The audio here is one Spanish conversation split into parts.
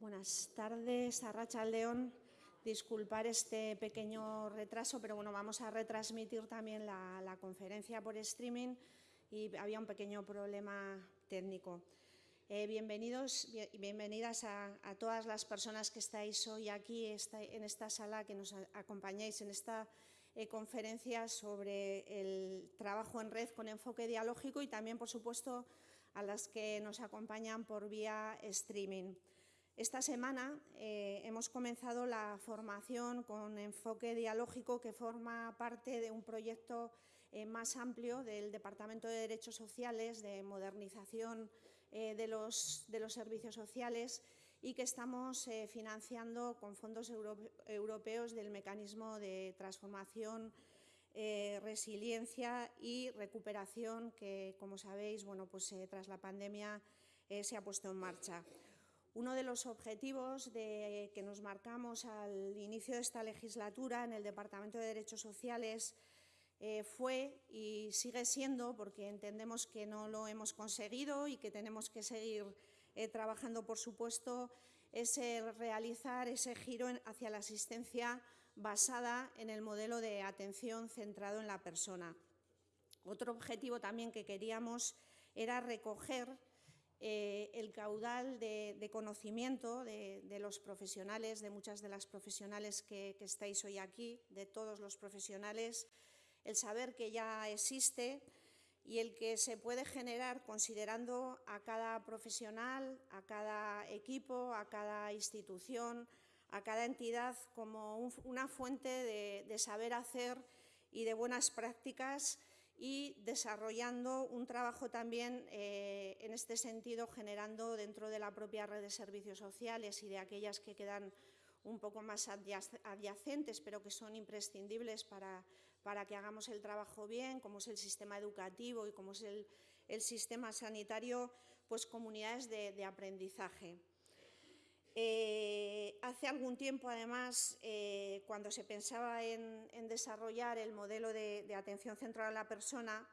Buenas tardes, Arracha León. Disculpar este pequeño retraso, pero bueno, vamos a retransmitir también la, conferencia por streaming y había un pequeño problema técnico. Eh, bienvenidos y bienvenidas a, todas las personas que estáis hoy aquí en esta sala, que nos acompañáis en esta eh, conferencia sobre el trabajo en red con enfoque dialógico y también, por supuesto, a las que nos acompañan por vía streaming. Esta semana eh, hemos comenzado la formación con enfoque dialógico que forma parte de un proyecto eh, más amplio del Departamento de Derechos Sociales de modernización eh, de, los, de, los, servicios sociales y que estamos financiando con fondos europeos del mecanismo de transformación resiliencia y recuperación que, como sabéis, bueno, pues, tras la pandemia se ha puesto en marcha. Uno de los objetivos que nos marcamos al inicio de esta legislatura en el Departamento de Derechos Sociales eh, fue y sigue siendo, porque entendemos que no lo hemos conseguido y que tenemos que seguir eh, trabajando, por supuesto, es realizar ese giro hacia la asistencia basada en el modelo de atención centrado en la persona. Otro objetivo también que queríamos era recoger eh, el caudal de, conocimiento de, los profesionales, de muchas de las profesionales que, estáis hoy aquí, de todos los profesionales, el saber que ya existe y el que se puede generar considerando a cada profesional, a cada equipo, a cada institución, a cada entidad como una fuente de saber hacer y de buenas prácticas y desarrollando un trabajo también eh, en este sentido, generando dentro de la propia red de servicios sociales y de aquellas que quedan un poco más adyacentes, pero que son imprescindibles para, para que hagamos el trabajo bien, como es el sistema educativo y como es el, sistema sanitario, pues comunidades de aprendizaje. Eh, hace algún tiempo, además, eh, cuando se pensaba en, desarrollar el modelo de, atención central a la persona,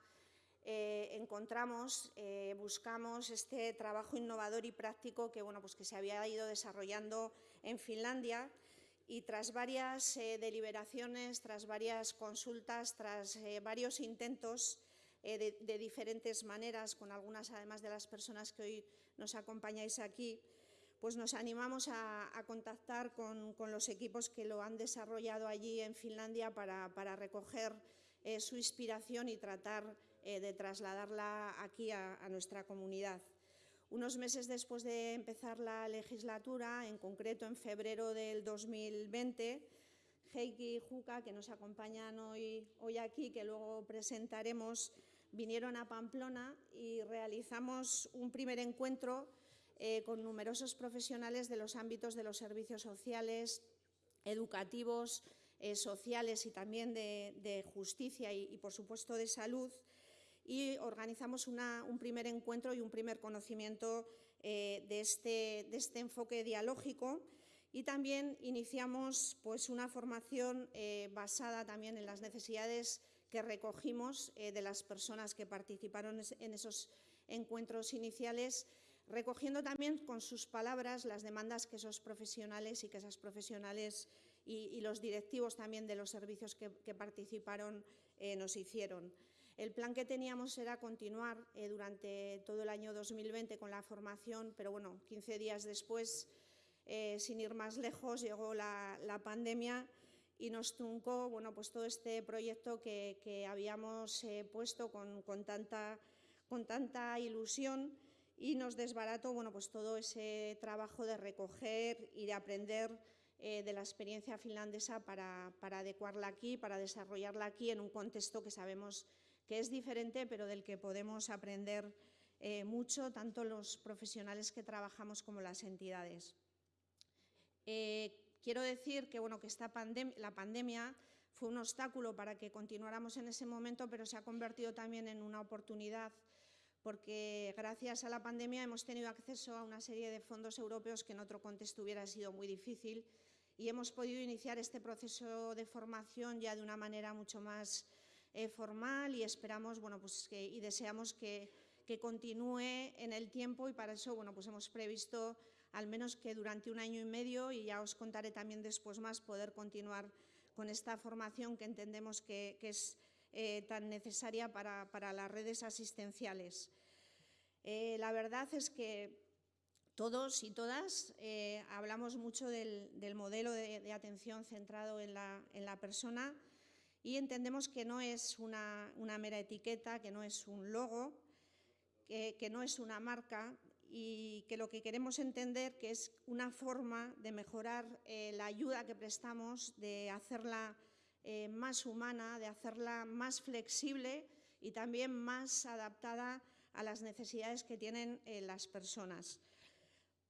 eh, encontramos, buscamos este trabajo innovador y práctico que, bueno, pues que se había ido desarrollando en Finlandia y tras varias deliberaciones, tras varias consultas, tras varios intentos de, de diferentes maneras, con algunas además de las personas que hoy nos acompañáis aquí, pues nos animamos a, contactar con, los equipos que lo han desarrollado allí en Finlandia para, recoger eh, su inspiración y tratar eh, de trasladarla aquí a, nuestra comunidad. Unos meses después de empezar la legislatura, en concreto en febrero del 2020, Heiki y Juca, que nos acompañan hoy, hoy aquí, que luego presentaremos, vinieron a Pamplona y realizamos un primer encuentro eh, con numerosos profesionales de los ámbitos de los servicios sociales, educativos, eh, sociales y también de, justicia y, por supuesto, de salud. Y organizamos un primer encuentro y un primer conocimiento eh, de, este, de, este, enfoque dialógico y también iniciamos pues, una formación basada también en las necesidades que recogimos de las personas que participaron en esos encuentros iniciales recogiendo también con sus palabras las demandas que esos profesionales y que esas profesionales y, los directivos también de los servicios que, participaron eh, nos hicieron. El plan que teníamos era continuar eh, durante todo el año 2020 con la formación, pero bueno, 15 días después, eh, sin ir más lejos, llegó la, pandemia y nos truncó bueno, pues todo este proyecto que, habíamos puesto con, tanta, con tanta ilusión y nos desbarató bueno, pues todo ese trabajo de recoger y de aprender eh, de la experiencia finlandesa para, adecuarla aquí, para desarrollarla aquí en un contexto que sabemos que es diferente, pero del que podemos aprender eh, mucho, tanto los profesionales que trabajamos como las entidades. Eh, quiero decir que, bueno, que esta la pandemia fue un obstáculo para que continuáramos en ese momento, pero se ha convertido también en una oportunidad porque gracias a la pandemia hemos tenido acceso a una serie de fondos europeos que en otro contexto hubiera sido muy difícil y hemos podido iniciar este proceso de formación ya de una manera mucho más eh, formal y esperamos bueno, pues y deseamos que, que continúe en el tiempo y para eso bueno, pues hemos previsto al menos que durante un año y medio, y ya os contaré también después más, poder continuar con esta formación que entendemos que, es eh, tan necesaria para, las redes asistenciales. Eh, la verdad es que todos y todas eh, hablamos mucho del, modelo de, atención centrado en la, persona y entendemos que no es una, mera etiqueta, que no es un logo, que, no es una marca y que lo que queremos entender que es una forma de mejorar la ayuda que prestamos, de hacerla eh, más humana, de hacerla más flexible y también más adaptada a las necesidades que tienen eh, las personas.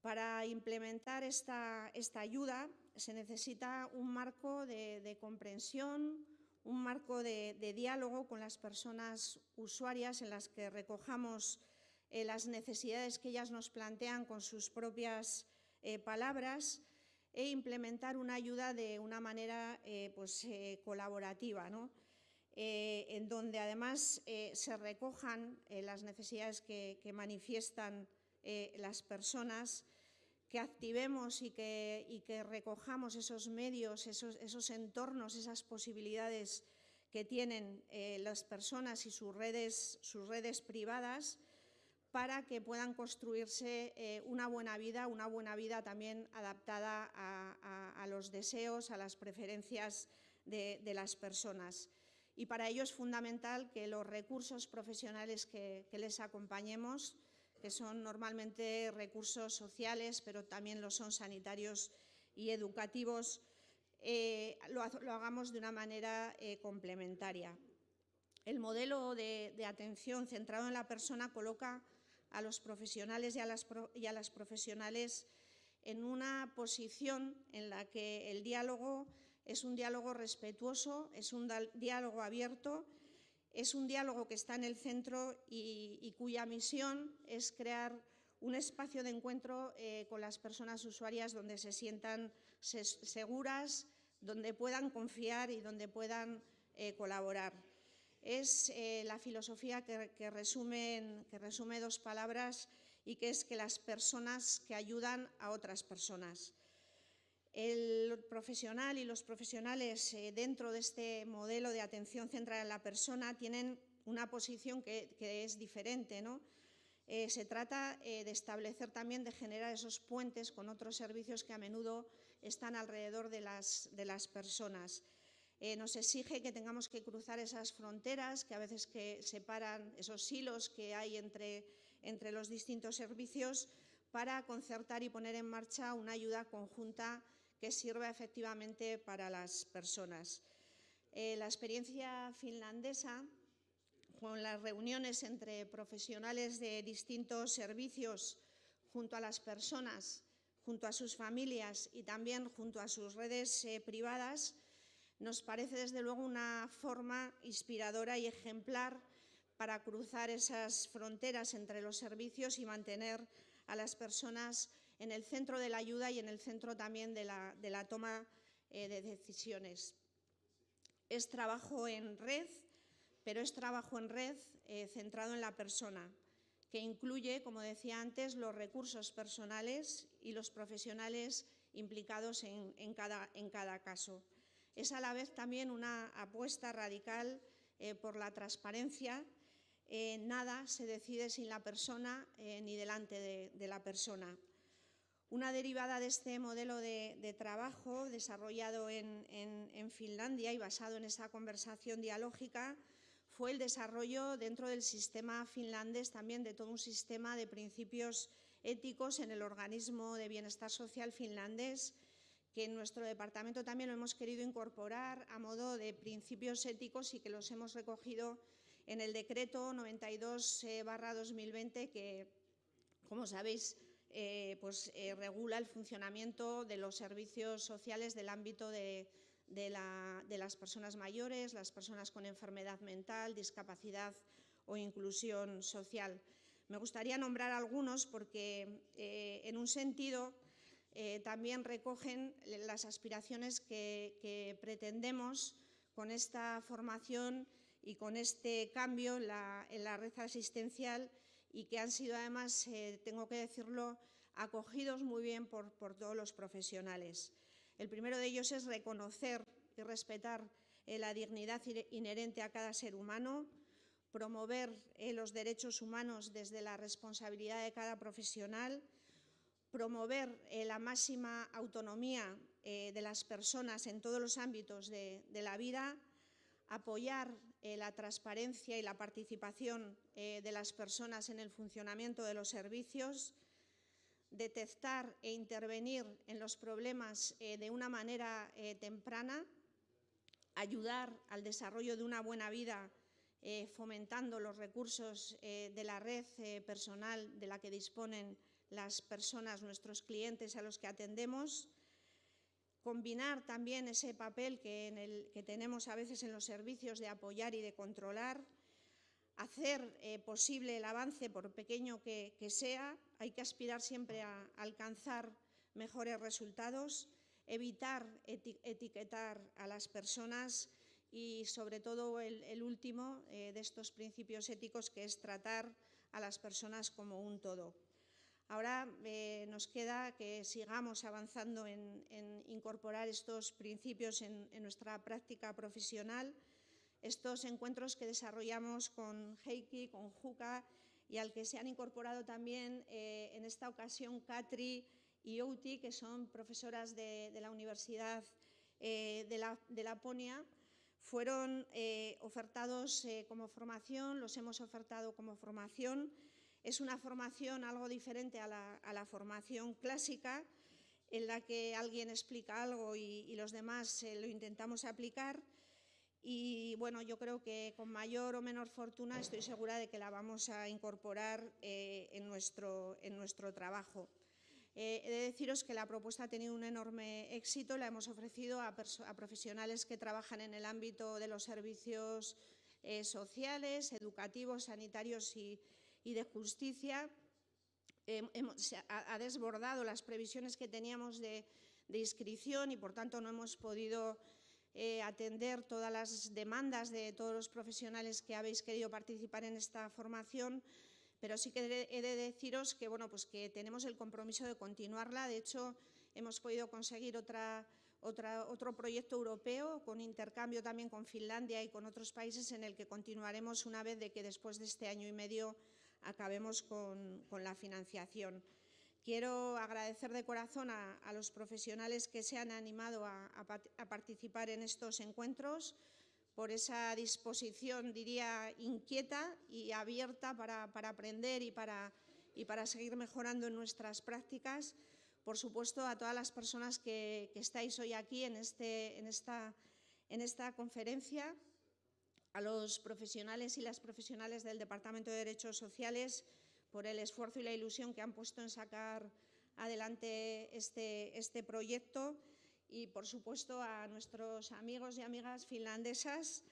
Para implementar esta, ayuda se necesita un marco de, comprensión, un marco de, diálogo con las personas usuarias en las que recojamos eh, las necesidades que ellas nos plantean con sus propias palabras e implementar una ayuda de una manera eh, pues, colaborativa, en donde además se recojan las necesidades que, manifiestan las personas, que activemos y que, recojamos esos medios, esos, entornos, esas posibilidades que tienen las personas y sus redes, sus redes privadas para que puedan construirse eh, una buena vida, una buena vida también adaptada a, los deseos, a las preferencias de, las personas. Y para ello es fundamental que los recursos profesionales que, les acompañemos, que son normalmente recursos sociales, pero también lo son sanitarios y educativos, eh, lo, hagamos de una manera eh, complementaria. El modelo de, de atención centrado en la persona coloca a los profesionales y a las, profesionales en una posición en la que el diálogo es un diálogo respetuoso, es un diálogo abierto, es un diálogo que está en el centro y, cuya misión es crear un espacio de encuentro eh, con las personas usuarias donde se sientan seguras, donde puedan confiar y donde puedan eh, colaborar es eh, la filosofía que, resume, dos palabras y que es que las personas que ayudan a otras personas. El profesional y los profesionales eh, dentro de este modelo de atención centrada en la persona tienen una posición que, es diferente. Eh, se trata de establecer también, de generar esos puentes con otros servicios que a menudo están alrededor de las personas. Eh, nos exige que tengamos que cruzar esas fronteras que a veces que separan esos hilos que hay entre, entre los distintos servicios para concertar y poner en marcha una ayuda conjunta que sirva efectivamente para las personas. Eh, la experiencia finlandesa con las reuniones entre profesionales de distintos servicios junto a las personas, junto a sus familias y también junto a sus redes eh, privadas, nos parece desde luego una forma inspiradora y ejemplar para cruzar esas fronteras entre los servicios y mantener a las personas en el centro de la ayuda y en el centro también de la, toma eh, de decisiones. Es trabajo en red, pero es trabajo en red eh, centrado en la persona, que incluye, como decía antes, los recursos personales y los profesionales implicados en cada caso. Es a la vez también una apuesta radical eh, por la transparencia. Eh, nada se decide sin la persona eh, ni delante de, la persona. Una derivada de este modelo de, trabajo desarrollado en, en, Finlandia y basado en esa conversación dialógica fue el desarrollo dentro del sistema finlandés también de todo un sistema de principios éticos en el organismo de bienestar social finlandés que en nuestro departamento también lo hemos querido incorporar a modo de principios éticos y que los hemos recogido en el decreto 92-2020 que, como sabéis, eh, pues, eh, regula el funcionamiento de los servicios sociales del ámbito de, las personas mayores, las personas con enfermedad mental, discapacidad o inclusión social. Me gustaría nombrar algunos porque, eh, en un sentido, eh, también recogen las aspiraciones que, pretendemos con esta formación y con este cambio en la, red asistencial y que han sido además, eh, tengo que decirlo, acogidos muy bien por, todos los profesionales. El primero de ellos es reconocer y respetar eh, la dignidad inherente a cada ser humano, promover los derechos humanos desde la responsabilidad de cada profesional, promover eh, la máxima autonomía eh, de las personas en todos los ámbitos de, la vida, apoyar eh, la transparencia y la participación de las personas en el funcionamiento de los servicios, detectar e intervenir en los problemas de una manera temprana, ayudar al desarrollo de una buena vida fomentando los recursos de la red personal de la que disponen las personas, nuestros clientes a los que atendemos, combinar también ese papel que, tenemos a veces en los servicios de apoyar y de controlar, hacer eh, posible el avance, por pequeño que, sea, hay que aspirar siempre a, alcanzar mejores resultados, evitar eti etiquetar a las personas y, sobre todo, el, el último eh, de estos principios éticos, que es tratar a las personas como un todo. Ahora eh, nos queda que sigamos avanzando en, incorporar estos principios en, nuestra práctica profesional, estos encuentros que desarrollamos con Heiki, con Juca y al que se han incorporado también eh, en esta ocasión Katri y Outi, que son profesoras de, la Universidad eh, de, la, de Laponia, fueron ofertados como formación, los hemos ofertado como formación es una formación algo diferente a la, formación clásica, en la que alguien explica algo y, los demás eh, lo intentamos aplicar. Y bueno, yo creo que con mayor o menor fortuna estoy segura de que la vamos a incorporar eh, en, nuestro, en nuestro trabajo. Eh, he de deciros que la propuesta ha tenido un enorme éxito. La hemos ofrecido a, profesionales que trabajan en el ámbito de los servicios sociales, educativos, sanitarios y, y de Justicia hemos, ha, ha, desbordado las previsiones que teníamos de, de, inscripción y, por tanto, no hemos podido eh, atender todas las demandas de todos los profesionales que habéis querido participar en esta formación, pero sí que he de deciros que, bueno, pues que tenemos el compromiso de continuarla. De hecho, hemos podido conseguir otra, otra, otro proyecto europeo con intercambio también con Finlandia y con otros países en el que continuaremos una vez de que después de este año y medio acabemos con, la financiación. Quiero agradecer de corazón a, los profesionales que se han animado a, participar en estos encuentros por esa disposición, diría, inquieta y abierta para, aprender y para, seguir mejorando en nuestras prácticas. Por supuesto, a todas las personas que, que estáis hoy aquí en, este, esta conferencia a los profesionales y las profesionales del Departamento de Derechos Sociales por el esfuerzo y la ilusión que han puesto en sacar adelante este, este proyecto y, por supuesto, a nuestros amigos y amigas finlandesas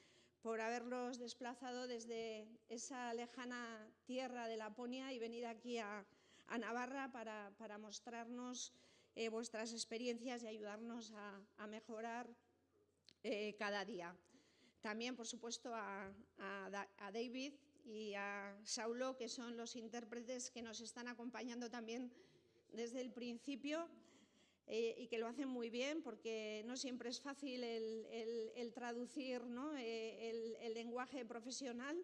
por haberlos desplazado desde esa lejana tierra de Laponia y venir aquí a, a Navarra para, para mostrarnos eh, vuestras experiencias y ayudarnos a, a mejorar eh, cada día. También, por supuesto, a, David y a Saulo, que son los intérpretes que nos están acompañando también desde el principio eh, y que lo hacen muy bien porque no siempre es fácil el, traducir ¿no? eh, el, lenguaje profesional.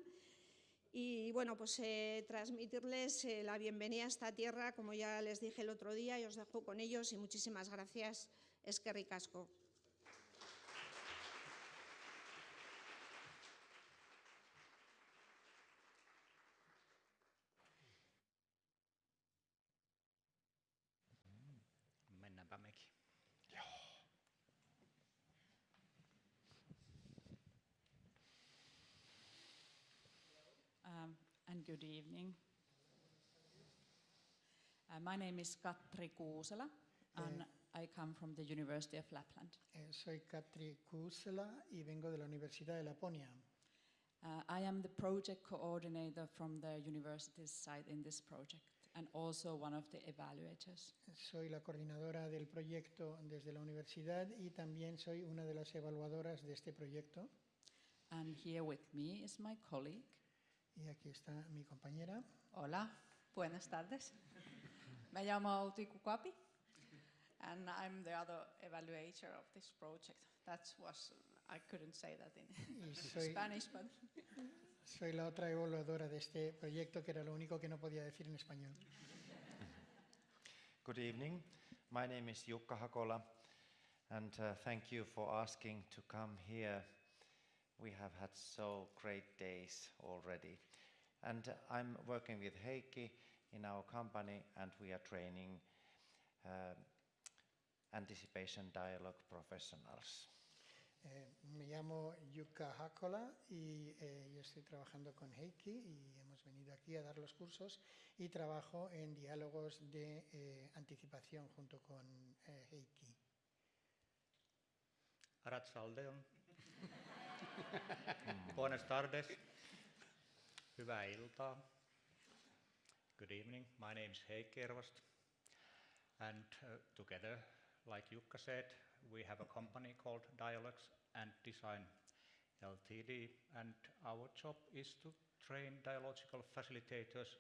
Y bueno, pues eh, transmitirles la bienvenida a esta tierra, como ya les dije el otro día, y os dejo con ellos y muchísimas gracias. Es que ricasco. Good evening. Uh, my name is Katri Kuusela and I come from the University of Lapland. Eh, soy Katri Kuusela y vengo de la Universidad de Laponia. Uh, I am the project coordinator from the university's side in this project and also one of the evaluators. Soy la coordinadora del proyecto desde la universidad y también soy una de las evaluadoras de este proyecto. And here with me is my colleague, Y aquí está mi compañera, Hola, buenas tardes. Me llamo Uti Kukapi, and I'm the other evaluator of this project. That was, I couldn't say that in soy, Spanish, but soy la otra evaluadora de este proyecto, que era lo único que no podía decir en español. Good evening. My name is Jukka Hakola, and uh, thank you for asking to come here. We have had so great days already. And I'm working with Heikki in our company, and we are training uh, anticipation dialogue professionals. Eh, me llamo Yuka Hakola y eh, yo estoy trabajando con Heikki y hemos venido aquí a dar los cursos y trabajo en diálogos de eh, anticipación junto con eh, Heikki. Buenas tardes. Hyvää iltaa. Good evening. My name is Heikki Ervast. And uh, together, like Jukka said, we have a company called Dialogues and Design Ltd. And our job is to train dialogical facilitators,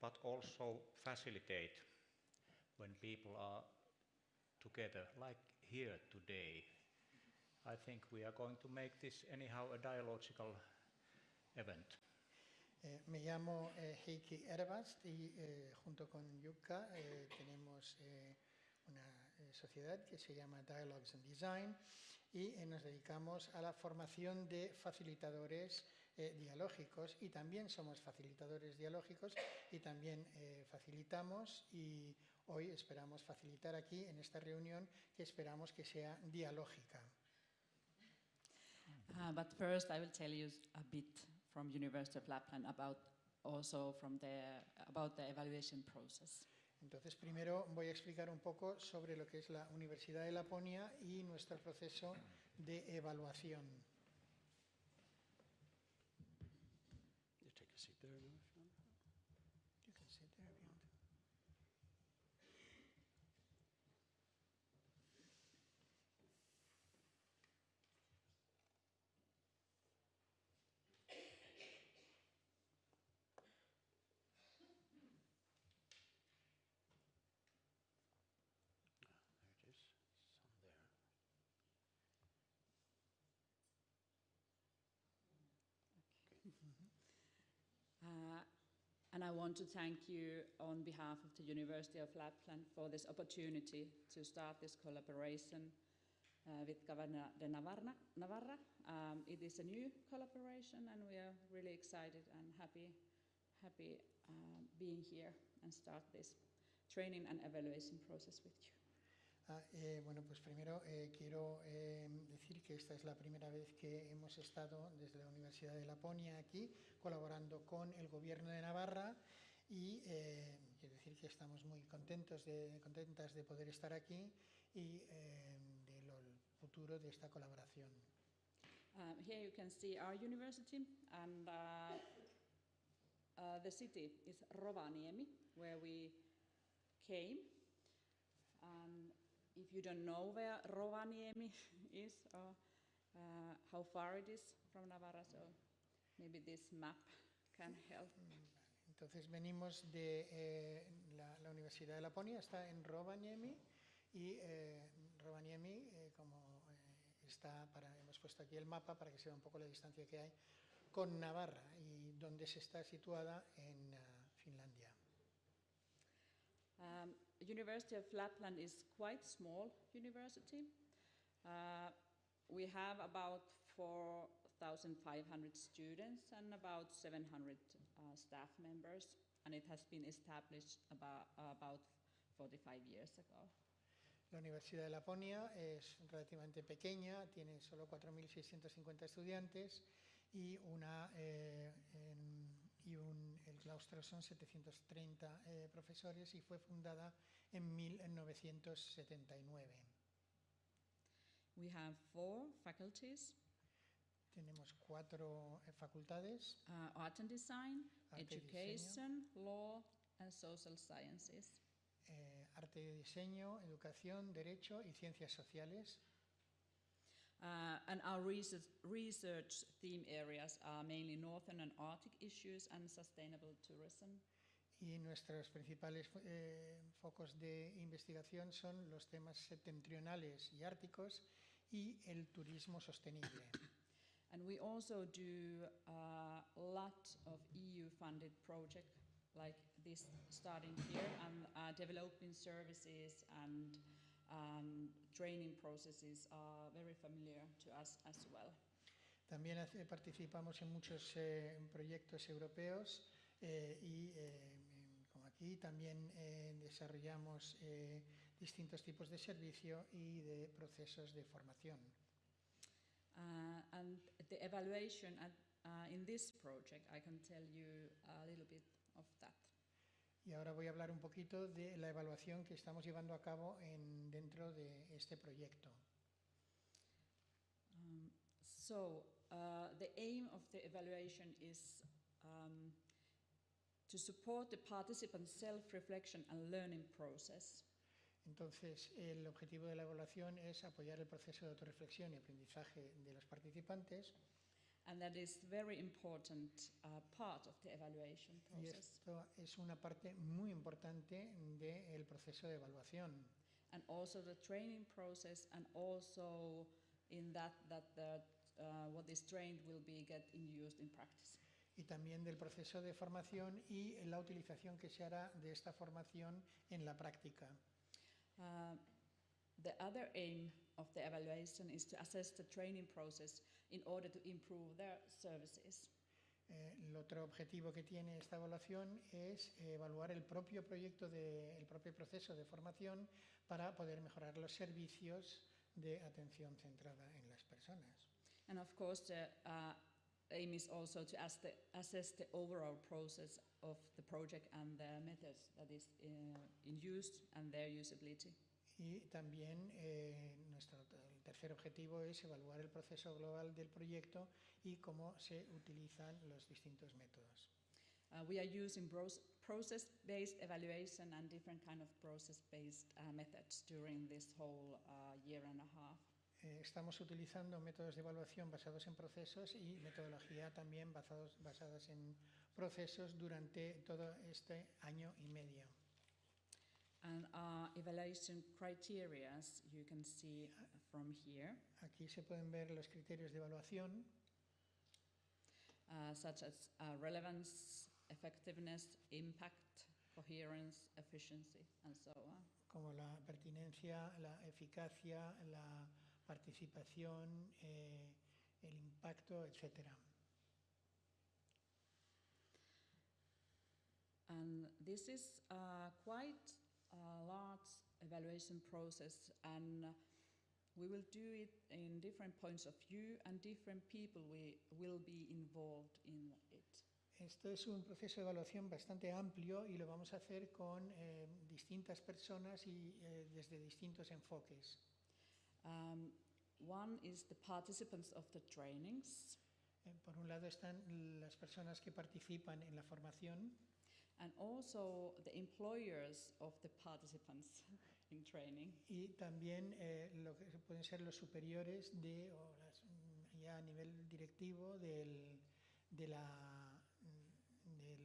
but also facilitate when people are together, like here today. I think we are going to make this anyhow a dialogical event. Eh, me llamo eh, Heikki Ervast y eh, junto con Yuka eh, tenemos eh, una eh, sociedad que se llama Dialogues and Design y nos dedicamos a la formación de facilitadores dialógicos y también somos facilitadores dialógicos y también facilitamos y hoy esperamos facilitar aquí en esta reunión que esperamos que sea dialógica. Uh, but first, I will tell you a bit from University of Lapland about also from the about the evaluation process. Entonces, primero voy a explicar un poco sobre lo que es la Universidad de Laponia y nuestro proceso de evaluación. You take a seat there now if you want. You can sit there if you want. There it is. Some there. Uh, and I want to thank you on behalf of the University of Lapland for this opportunity to start this collaboration uh, with Governor de Navarra. Navarra. Um, it is a new collaboration, and we are really excited and happy, happy uh, being here and start this training and evaluation process with you. Ah, eh, bueno, pues primero eh, quiero eh, decir que esta es la primera vez que hemos estado desde la Universidad de Laponia aquí colaborando con el Gobierno de Navarra y quiero decir que estamos muy contentos de, contentas de poder estar aquí y eh, de lo el futuro de esta colaboración. Um, here you can see our university, and uh, uh, the city is Rovaniemi, where we came. And if you don't know where Rovaniemi is or uh, how far it is from Navarra, so maybe this map can help. Entonces venimos de eh, la, la Universidad de Laponia, está en Rovaniemi y eh, Rovaniemi, eh, como eh, está, para, hemos puesto aquí el mapa para que se vea un poco la distancia que hay con Navarra y donde se está situada en ah, Finlandia. Um, University of Lapland is quite small university. Uh, we have about 4,500 students and about 700 uh, staff members, and it has been established about, about 45 years ago. La Universidad de Laponia es relativamente pequeña, tiene solo 4.650 estudiantes y, una, eh, en- y un- claustro son 730 eh, profesores y fue fundada en 1979. We have four faculties, Tenemos cuatro eh, facultades, uh, art and design, Arte y education, law, and social sciences. eh, arte y diseño, educación, derecho y ciencias sociales. Uh, and our research, research theme areas are mainly northern and Arctic issues and sustainable tourism. Y nuestros principales eh, focos de investigación son los temas septentrionales y árticos y el turismo sostenible. And we also do a lot of EU-funded projects like this starting here and uh, developing services and um, training processes are very familiar to us as well. También hace- participamos en muchos eh, proyectos europeos eh, y, eh, como aquí, también eh, desarrollamos eh, distintos tipos de servicio y de procesos de formación. Uh, and the evaluation at, uh, in this project, I can tell you a little bit of that. Y ahora voy a hablar un poquito de la evaluación que estamos llevando a cabo en, dentro de este proyecto. Um, so, uh, the aim of the evaluation is um, to support the participants' self-reflection and learning process. Entonces, el objetivo de la evaluación es apoyar el proceso de autorreflexión y aprendizaje de los participantes And that is very important uh, part of the evaluation y process. esto es una parte muy importante del proceso de evaluación. And also the training process and also in that, that the, uh, what is trained will be get in used in practice. y también del proceso de formación y la utilización que se hará de esta formación en la práctica. Uh, the other aim of the evaluation is to assess the training process in order to improve their services. Eh, el otro objetivo que tiene esta evaluación es evaluar el propio proyecto, de, el propio proceso de formación para poder mejorar los servicios de atención centrada en las personas. And of course, the uh, aim is also to ass the, assess the overall process of the project and the methods that is uh, in use and their usability. Y también eh, tercer objetivo es evaluar el proceso global del proyecto y cómo se utilizan los distintos métodos. Uh, we are using process-based evaluation and different kind of process-based uh, methods during this whole uh, year and a half. Eh, estamos utilizando métodos de evaluación basados en procesos y metodología también basados, basadas en procesos durante todo este año y medio. And our evaluation criteria, you can see uh, from here, Aquí se pueden ver los criterios de evaluación, uh, such as uh, relevance, effectiveness, impact, coherence, efficiency, and so on. como la pertinencia, la eficacia, la participación, eh, el impacto, etcétera. And this is uh, quite a large evaluation process, and we will do it in different points of view, and different people we will be involved in it. Esto es un proceso de evaluación bastante amplio y lo vamos a hacer con eh, distintas personas y eh, desde distintos enfoques. Um, one is the participants of the trainings, Eh, por un lado están las personas que participan en la formación and also the employers of the participants y también eh, lo que pueden ser los superiores de, o las, ya a nivel directivo del- de, la,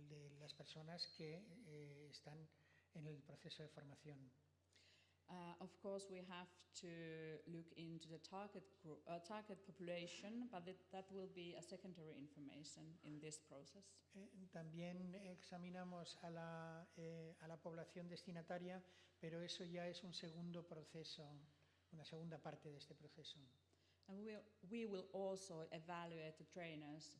de las personas que eh, están en el proceso de formación. Uh, of course, we have to look into the target group, uh, target population, but it, that will be a secondary information in this process. Eh, También examinamos a la, eh, a la población destinataria, pero eso ya es un segundo proceso, una segunda parte de este proceso. And we will, we will also evaluate the trainers,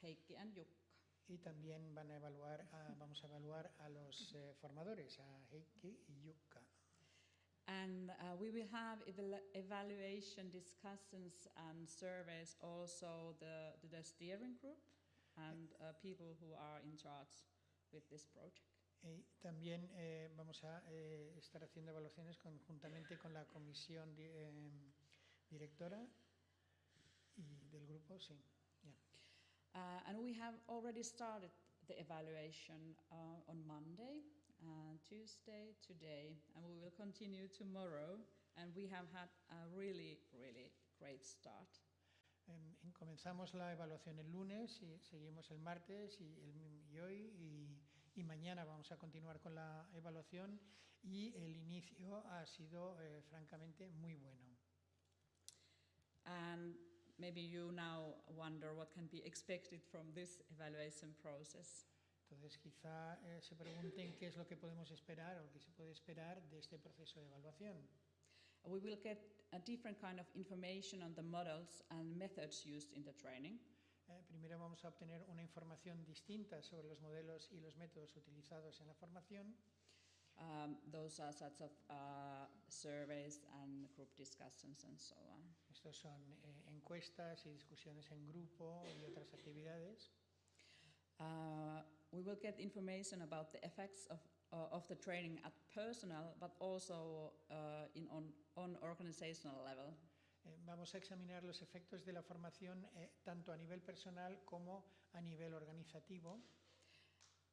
Heikki and Jukka. Y también van a evaluar, a- vamos a evaluar a los eh, formadores, a Heikki y Jukka. And uh, we will have eval- evaluation discussions and surveys also the, the, the steering group and uh, people who are in charge with this project. Y también eh, vamos a eh, estar haciendo evaluaciones conjuntamente con la comisión di- eh, directora y del grupo, sí. Uh, and we have already started the evaluation uh, on Monday, uh, Tuesday, today, and we will continue tomorrow. And we have had a really, really great start. Em, comenzamos la evaluación el lunes y seguimos el martes y, el, y hoy y, y mañana vamos a continuar con la evaluación y el inicio ha sido eh, francamente muy bueno. And maybe you now wonder what can be expected from this evaluation process. Entonces quizá eh, se pregunten qué es lo que podemos esperar o qué se puede esperar de este proceso de evaluación. We will get a different kind of information on the models and methods used in the training. Eh, primero vamos a obtener una información distinta sobre los modelos y los métodos utilizados en la formación. Um, those are sorts of uh, surveys and group discussions and so on. Estos son eh, encuestas y discusiones en grupo y otras actividades. Uh, we will get information about the effects of, uh, of the training at personal, but also uh, in on, on organizational level. Eh, vamos a examinar los efectos de la formación eh, tanto a nivel personal como a nivel organizativo.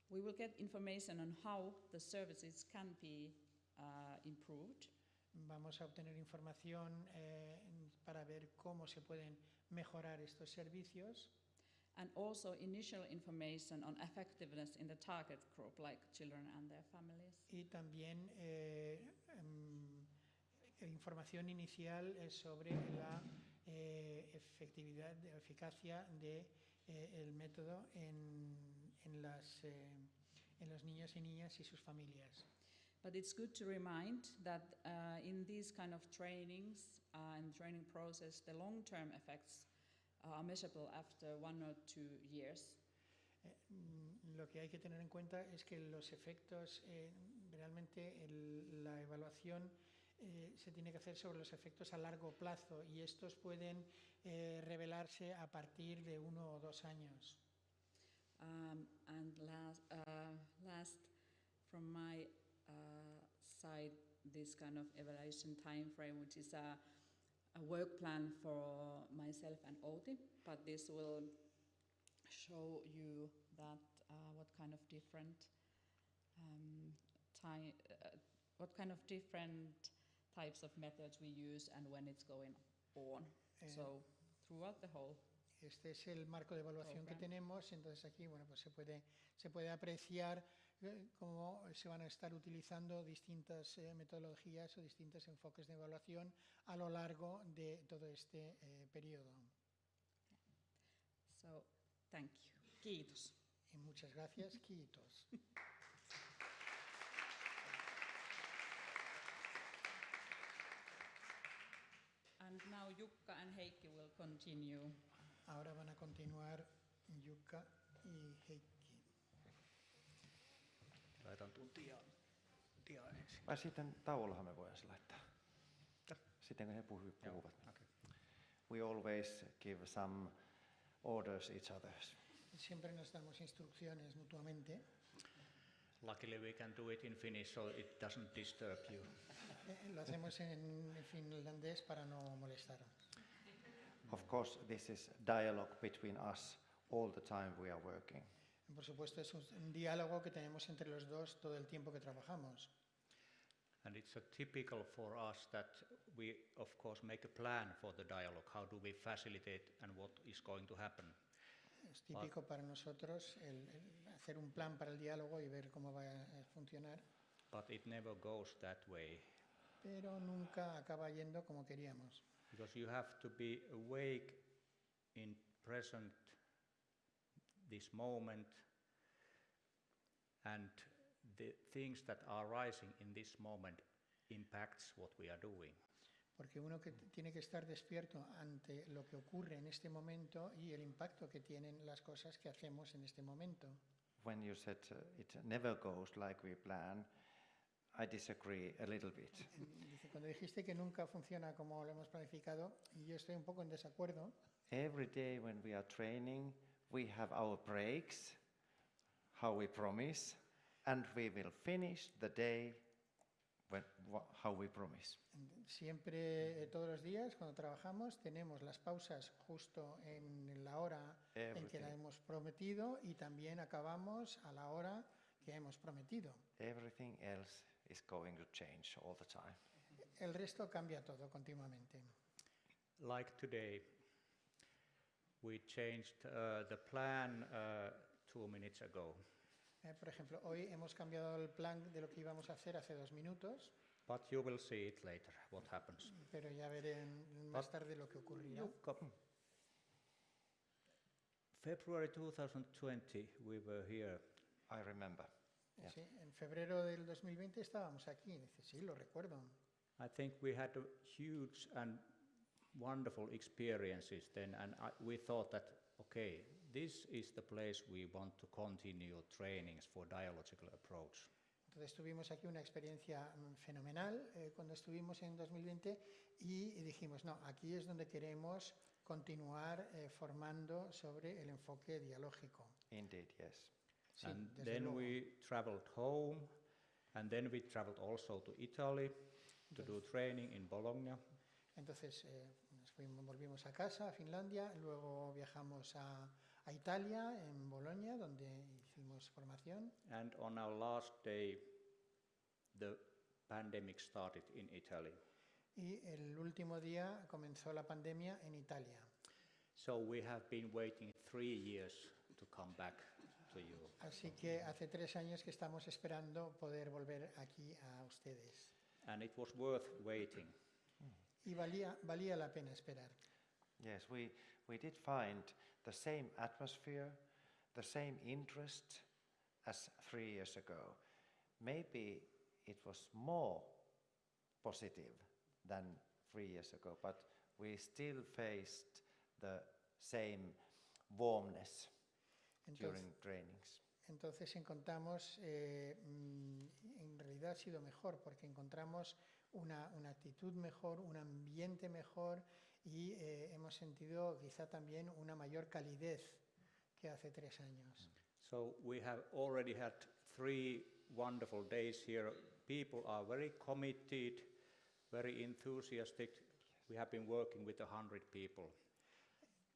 We will get information on how the services can be uh, improved. Vamos a obtener información eh, para ver cómo se pueden mejorar estos servicios and also initial information on effectiveness in the target group, like children and their families. y también eh, em, información inicial eh, sobre la eh, efectividad, de- eficacia del método en, en las, eh, en los niños y niñas y sus familias. But it's good to remind that uh, in these kind of trainings uh, and training process, the long-term effects are measurable after one or two years. Eh, mm, lo que hay que tener en cuenta es que los efectos, eh, realmente el- la evaluación eh, se tiene que hacer sobre los efectos a largo plazo y estos pueden eh, revelarse a partir de uno o dos años. Um, and last, uh, last, from my uh, side, this kind of evaluation time frame, which is a, a work plan for myself and Oti, but this will show you that uh, what kind of different um, time, uh, what kind of different types of methods we use and when it's going on. Eh, So throughout the whole Este es el marco de evaluación que Program. tenemos, entonces aquí bueno, pues se, puede, se puede apreciar cómo se van a estar utilizando distintas eh, metodologías o distintos enfoques de evaluación a lo largo de todo este eh, periodo. So, thank you. Kiitos. Y muchas gracias, Kiitos. And now Jukka and Heikki will continue. Ahora van a continuar Jukka y Heikki. Laitan tuon dia, dia ensin. Vai sitten tauollahan me voidaan se laittaa. Sitten kun he puhu- puhuvat. okei. We always give some orders each others. Siempre nos damos instrucciones mutuamente. Luckily we can do it in Finnish so it doesn't disturb you. Eh, Lo hacemos en finlandés para no molestar. Of course, this is dialogue between us all the time we are working. Por supuesto, es un diálogo que tenemos entre los dos todo el tiempo que trabajamos. And it's a typical for us that we, of course, make a plan for the dialogue. How do we facilitate and what is going to happen? Es típico para nosotros el, el hacer un plan para el diálogo y ver cómo va a funcionar, But it never goes that way pero nunca acaba yendo como queríamos. because you have to be awake in present this moment and the things that are rising in this moment impacts what we are doing. Porque uno que tiene que estar despierto ante lo que ocurre en este momento y el impacto que tienen las cosas que hacemos en este momento. When you said uh, it never goes like we plan, I disagree a little bit. Dice, cuando dijiste que nunca funciona como lo hemos planificado, y yo estoy un poco en desacuerdo, Every day when we are training, we have our breaks, how we promise, and we will finish the day when, how we promise. siempre, eh, todos los días, cuando trabajamos, tenemos las pausas justo en la hora en que la Everything. hemos prometido y también acabamos a la hora que hemos prometido. Everything else is going to change all the time. El resto cambia todo continuamente. Like today, we changed uh, the plan uh, two minutes ago. Eh, por ejemplo, hoy hemos cambiado el plan de lo que íbamos a hacer hace dos minutos, but you will see it later what happens. pero ya veré en- más tarde lo que ocurrirá. February 2020, we were here. I remember. Yeah. Sí, en febrero del 2020 estábamos aquí. Dice, sí, lo recuerdo. I think we had a huge and wonderful experiences then, and I, we thought that, okay, this is the place we want to continue trainings for dialogical approach. Entonces tuvimos aquí una experiencia fenomenal eh, cuando estuvimos en 2020 y dijimos, no, aquí es donde queremos continuar eh, formando sobre el enfoque dialógico. Indeed, yes. Sí, and then luego. we traveled home, and then we traveled also to Italy to do training in Bologna. Entonces eh, nos fuimos, volvimos a casa, a Finlandia, luego viajamos a, a Italia, en Bolonia, donde hicimos formación. And on our last day, the pandemic started in Italy. Y el último día comenzó la pandemia en Italia. So we have been waiting three years to come back to you. Así que hace tres años que estamos esperando poder volver aquí a ustedes. And it was worth waiting. Y valía, valía la pena esperar. Yes, we, we did find the same atmosphere, the same interest as three years ago. Maybe it was more positive than three years ago, but we still faced the same warmness Entonces, during trainings. entonces encontramos, eh, mm, en realidad ha sido mejor porque encontramos una, una actitud mejor, un ambiente mejor y eh, hemos sentido quizá también una mayor calidez que hace tres años. So we have already had three wonderful days here. People are very committed, very enthusiastic. We have been working with a hundred people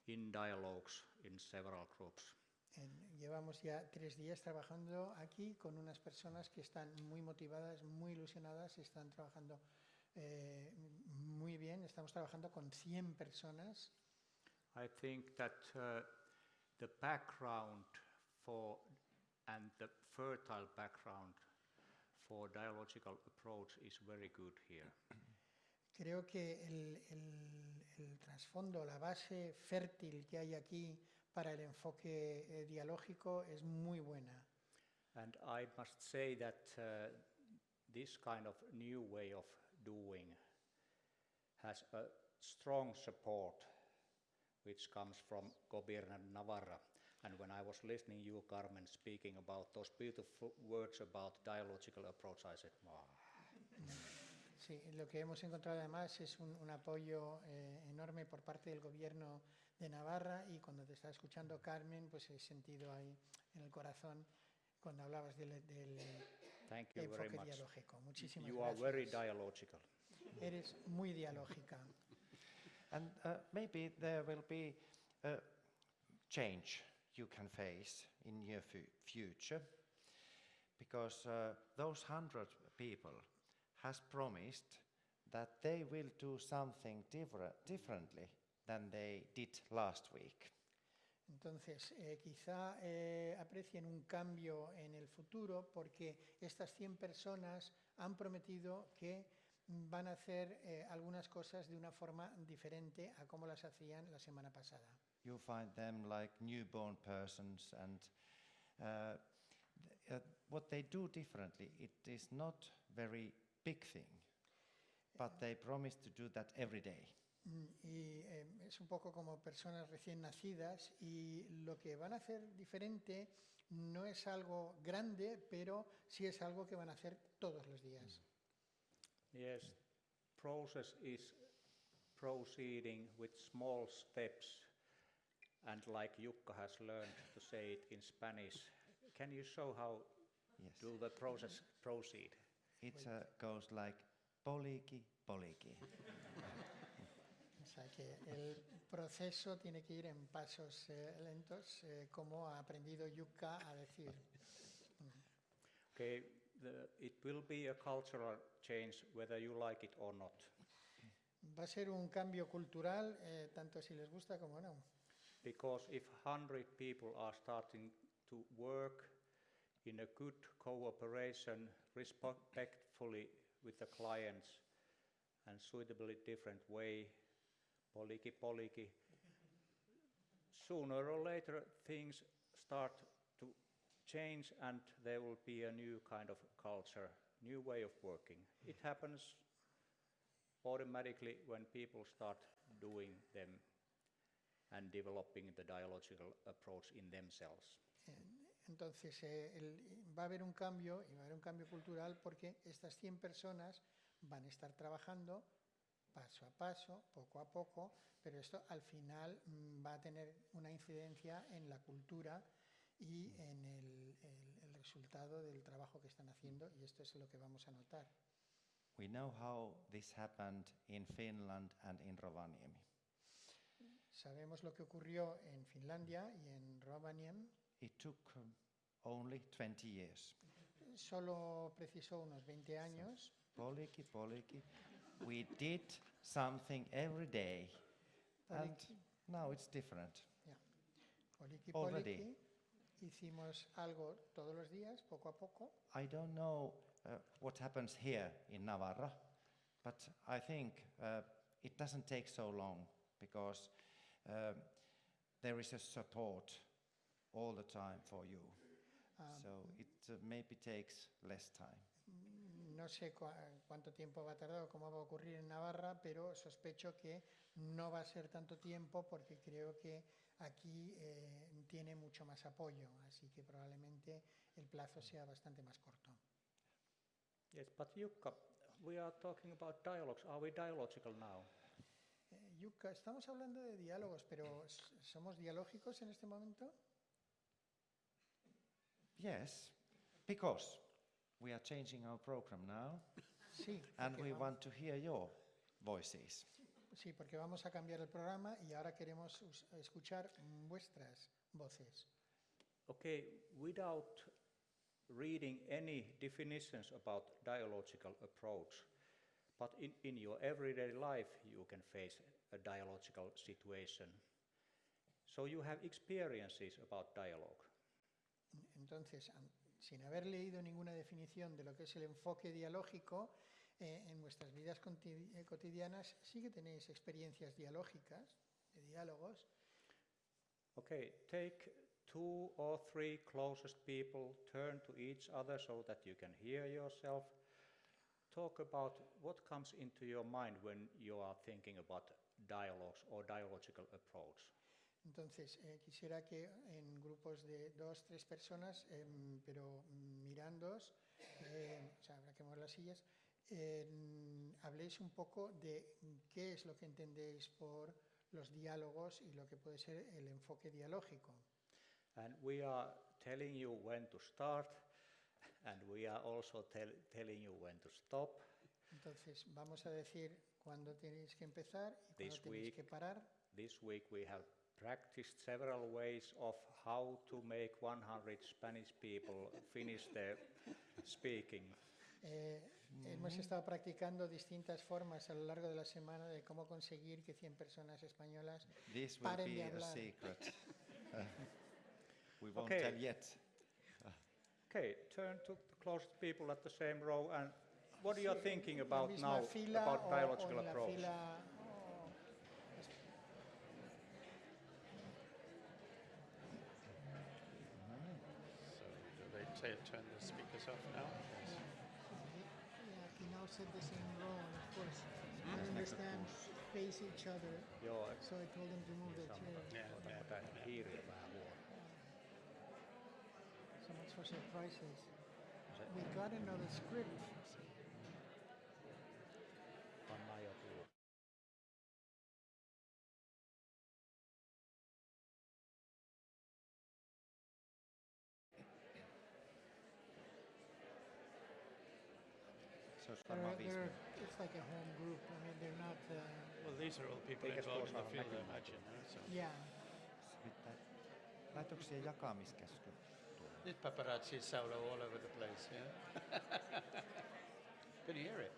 in dialogues in several groups. En- llevamos ya tres días trabajando aquí con unas personas que están muy motivadas, muy ilusionadas, están trabajando eh, muy bien. Estamos trabajando con 100 personas. I think that uh, the background for and the fertile background for dialogical approach is very good here. Creo que el, el- el trasfondo, la base fértil que hay aquí para el enfoque eh, dialógico es muy buena. And I must say that uh, this kind of new way of doing has a strong support which comes from Gobierno Navarra. And when I was listening you, Carmen, speaking about those beautiful words about dialogical approach, I said, wow. Sí, lo que hemos encontrado además es un, un apoyo eh, enorme por parte del gobierno de Navarra y cuando te estaba escuchando Carmen, pues he sentido ahí en el corazón cuando hablabas del, del Thank you very enfoque much. dialógico. Muchísimas You are very gracias. dialogical. Eres muy dialógica. And uh, maybe there will be a change you can face in your fu- future because uh, those hundred people has promised that they will do something differ- differently than they did last week. Entonces, eh, quizá eh, aprecien un cambio en el futuro porque estas 100 personas han prometido que van a hacer eh, algunas cosas de una forma diferente a como las hacían la semana pasada. You find them like newborn persons, and uh, uh, what they do differently, it is not a very big thing, but they promise to do that every day. Mm, Y eh, es un poco como personas recién nacidas y lo que van a hacer diferente no es algo grande, pero sí es algo que van a hacer todos los días. Yes, process is proceeding with small steps, and like Jukka has learned to say it in Spanish, can you show how Yes. do the process proceed? It uh, goes like poliki, poliki. Sea que el proceso tiene que ir en pasos eh, lentos, eh, como ha aprendido Yuka a decir. Okay, the, it will be a cultural change whether you like it or not, Va a ser un cambio cultural, eh, tanto si les gusta como no. because if 100 people are starting to work in a good cooperation, respectfully with the clients, and suitably different way, poliki poliki. Sooner or later, things start to change, and there will be a new kind of culture, new way of working. It happens automatically when people start doing them and developing the dialogical approach in themselves. Entonces, eh, el- va a haber un cambio y va a haber un cambio cultural porque estas 100 personas van a estar trabajando paso a paso, poco a poco, pero esto al final mm, va a tener una incidencia en la cultura y en el, el- el resultado del trabajo que están haciendo y esto es lo que vamos a notar. We know how this happened in Finland and in Rovaniemi. Sabemos lo que ocurrió en Finlandia y en Rovaniemi. It took um, only 20 years. Solo precisó unos 20 años. Poliki, poliki. We did something every day, and now it's different. Poliki Already. poliki. Hicimos algo todos los días, poco a poco. I don't know uh, what happens here in Navarra, but I think uh, it doesn't take so long because um, there is a support all the time for you. Um, so it uh, maybe takes less time. No sé cua- cuánto tiempo va a tardar o cómo va a ocurrir en Navarra, pero sospecho que no va a ser tanto tiempo porque creo que aquí eh, tiene mucho más apoyo, así que probablemente el plazo sea bastante más corto. Yes, but Jukka, we are talking about dialogues. Are we dialogical now? Eh, Yuka, estamos hablando de diálogos, pero ¿somos dialógicos en este momento? Yes, because we are changing our program now Sí, and we vam- want to hear your voices. sí, porque vamos a cambiar el programa y ahora queremos escuchar vuestras voces. Okay, without reading any definitions about dialogical approach, but in, in your everyday life you can face a dialogical situation. So you have experiences about dialogue. Entonces, am- sin haber leído ninguna definición de lo que es el enfoque dialógico, eh, en vuestras vidas eh, cotidianas sí que tenéis experiencias dialógicas, de diálogos. Okay, take two or three closest people, turn to each other so that you can hear yourself. Talk about what comes into your mind when you are thinking about dialogues or dialogical approach. Entonces, eh, quisiera que en grupos de dos, tres personas, em, pero mirándoos, eh, o sea, habrá que mover las sillas, em, habléis un poco de qué es lo que entendéis por los diálogos y lo que puede ser el enfoque dialógico. And we are telling you when to start, and we are also tell- telling you when to stop. Entonces, vamos a decir cuándo tenéis que empezar y cuándo This tenéis week. que parar. This week we have practiced several ways of how to make 100 Spanish people finish their speaking. Eh, Hemos estado practicando distintas formas a lo largo de la semana de cómo conseguir que 100 personas españolas This will Paren de be a secret. Uh, we won't Okay. tell yet. Okay, turn to the closest people at the same row and what are you thinking about now fila about o- o dialogical en la approach? fila, o- So do they t- turn the speakers off now? Now said the same row, of course, mm-hmm. I understand face each other, Joo, so I told them to move their chair. Hiiriä vähän huomioon. So much for surprises. Se We got another script. Se They're, varmaan they're, it's like a home group. I mean, they're not. Uh, Well, these are all people involved in the field, I näkynyt. imagine. No? So yeah. Nimittäin Laitoiko jakamiskäsky? this paparazzi solo all over the place. Yeah. Can you hear it?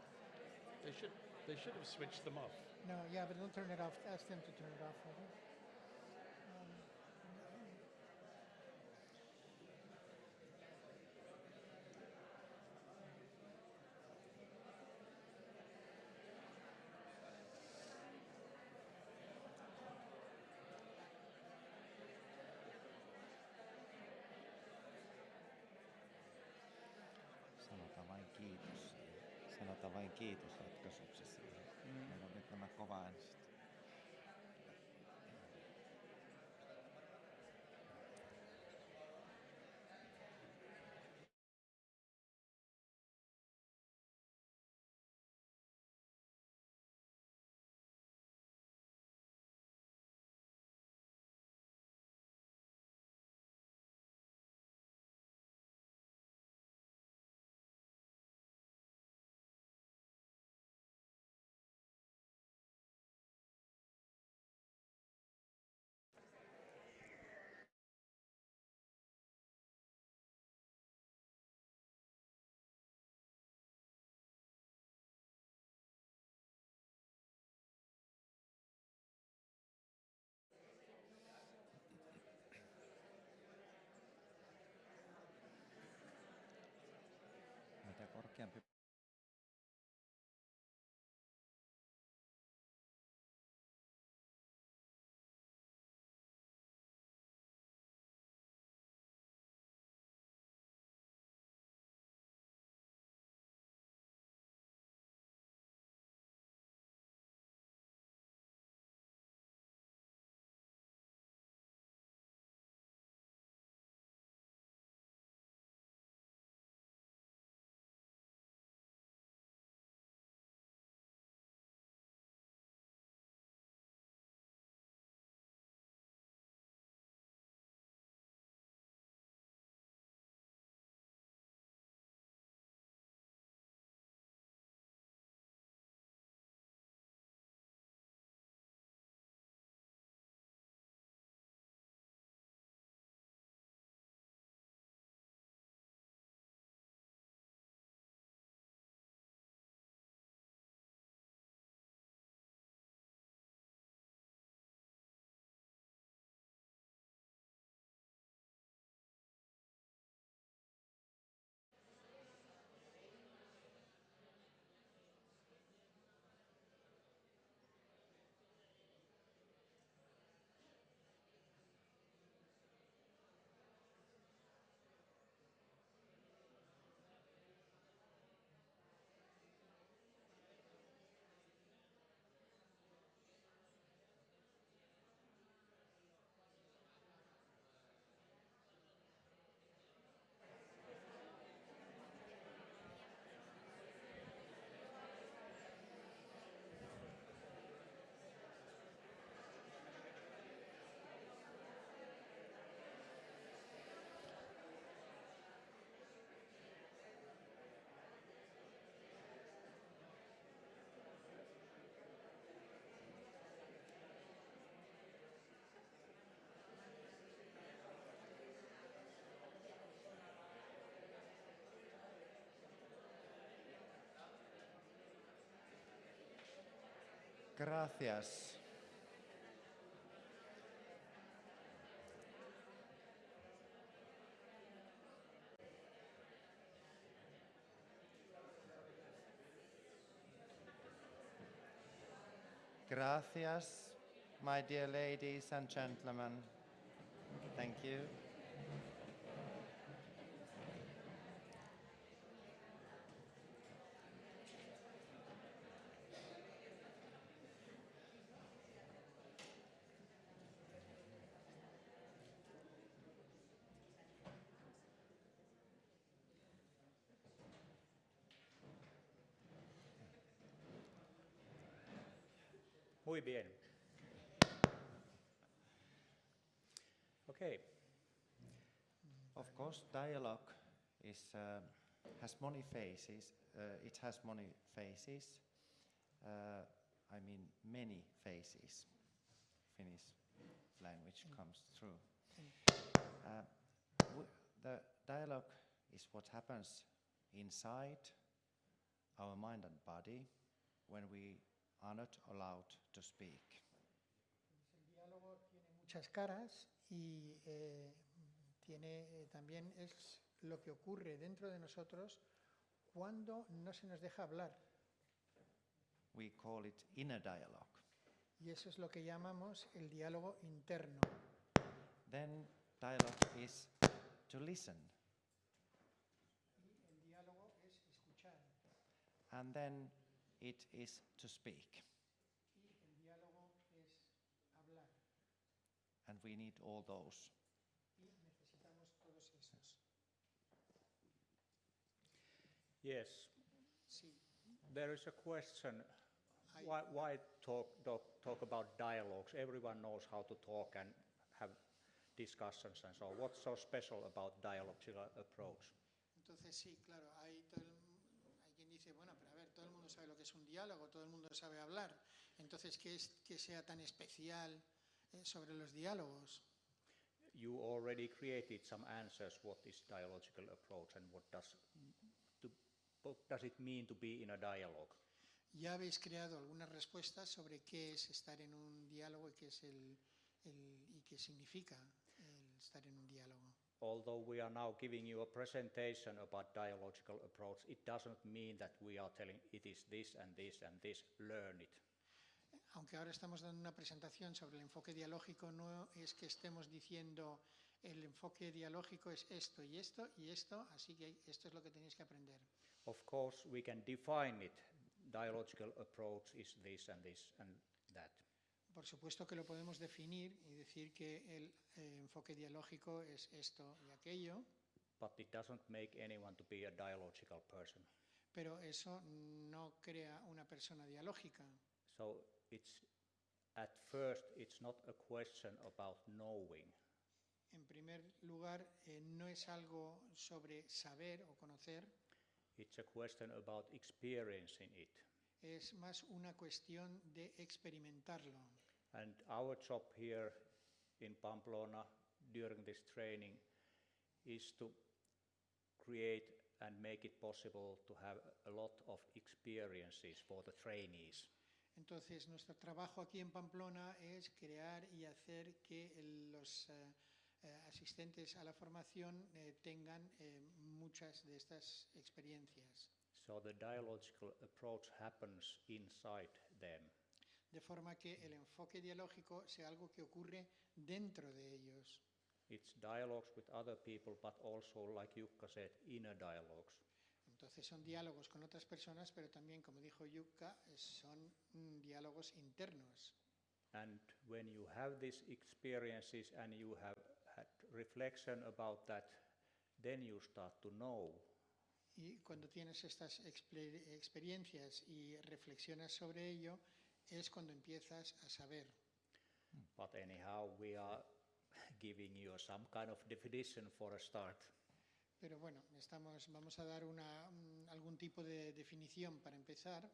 They should. They should have switched them off. No, yeah, but don't turn it off. Ask them to turn it off. Okay? Vain kiitos ratkaisuksi siihen. Mm. Meillä on nyt nämä kovaääniset. Mitä Gracias. Gracias, my dear ladies and gentlemen. Thank you. Muy bien. Okay. Of course, dialogue is, uh, has many phases. Uh, it has many phases. Uh, I mean, many phases. Finnish language comes through. Uh, the dialogue is what happens inside our mind and body when we are not allowed to speak. El diálogo tiene muchas caras y eh, tiene eh, también es lo que ocurre dentro de nosotros cuando no se nos deja hablar. We call it inner dialogue. Y eso es lo que llamamos el diálogo interno. Then dialogue is to listen. Y el diálogo es escuchar. and then it is to speak. Y el diálogo es hablar. And we need all those. Y necesitamos todos esos. Yes, there is a question. Why, why talk, talk, talk about dialogues? Everyone knows how to talk and have discussions and so on. What's so special about dialogical approach? Entonces sí, claro, hay, todo el- mundo sabe lo que es un diálogo, todo el mundo sabe hablar. Entonces, ¿qué es que sea tan especial eh, sobre los diálogos? You already created some answers. What is dialogical approach and what does to, what does it mean to be in a dialogue? Ya habéis creado algunas respuestas sobre qué es estar en un diálogo y qué es el, el- y qué significa el estar en un diálogo. Although we are now giving you a presentation about dialogical approach, it doesn't mean that we are telling it is this and this and this, learn it. Aunque ahora estamos dando una presentación sobre el enfoque dialógico, no es que estemos diciendo el enfoque dialógico es esto y esto y esto, así que esto es lo que tenéis que aprender. Of course, we can define it. Dialogical approach is this and this and that. Por supuesto que lo podemos definir y decir que el eh, enfoque dialógico es esto y aquello, But it doesn't make anyone to be a dialogical person. pero eso no crea una persona dialógica. So it's at first it's not a question about knowing. En primer lugar, eh, no es algo sobre saber o conocer, It's a question about experiencing it. es más una cuestión de experimentarlo. And our job here in Pamplona during this training is to create and make it possible to have a lot of experiences for the trainees. Entonces, nuestro trabajo aquí en Pamplona es crear y hacer que los eh, asistentes a la formación eh, tengan eh, muchas de estas experiencias, So the dialogical approach happens inside them. De forma que el enfoque dialógico sea algo que ocurre dentro de ellos. It's dialogues with other people, but also, like Jukka said, inner dialogues. Entonces son diálogos con otras personas, pero también, como dijo Yuka, son mm, diálogos internos. And when you have these experiences and you have had reflection about that, then you start to know. Y cuando tienes estas exper- experiencias y reflexionas sobre ello, es cuando empiezas a saber. But anyhow, we are giving you some kind of definition for a start. Pero bueno, estamos, vamos a dar una, mm, algún tipo de definición para empezar.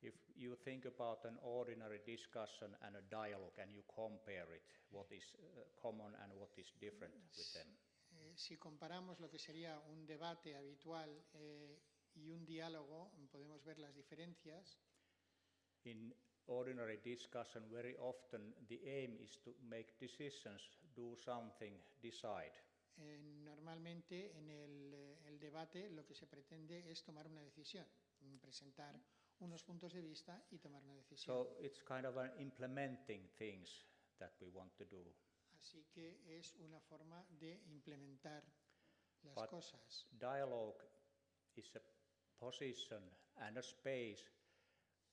If you think about an ordinary discussion and a dialogue and you compare it, what is uh, common and what is different with them? Eh, si comparamos lo que sería un debate habitual eh, y un diálogo, podemos ver las diferencias. In ordinary discussion, very often the aim is to make decisions, do something, decide. Eh, normalmente en el, eh, el debate lo que se pretende es tomar una decisión, presentar unos puntos de vista y tomar una decisión. So it's kind of an implementing things that we want to do. Así que es una forma de implementar las But- cosas. Dialogue is a position and a space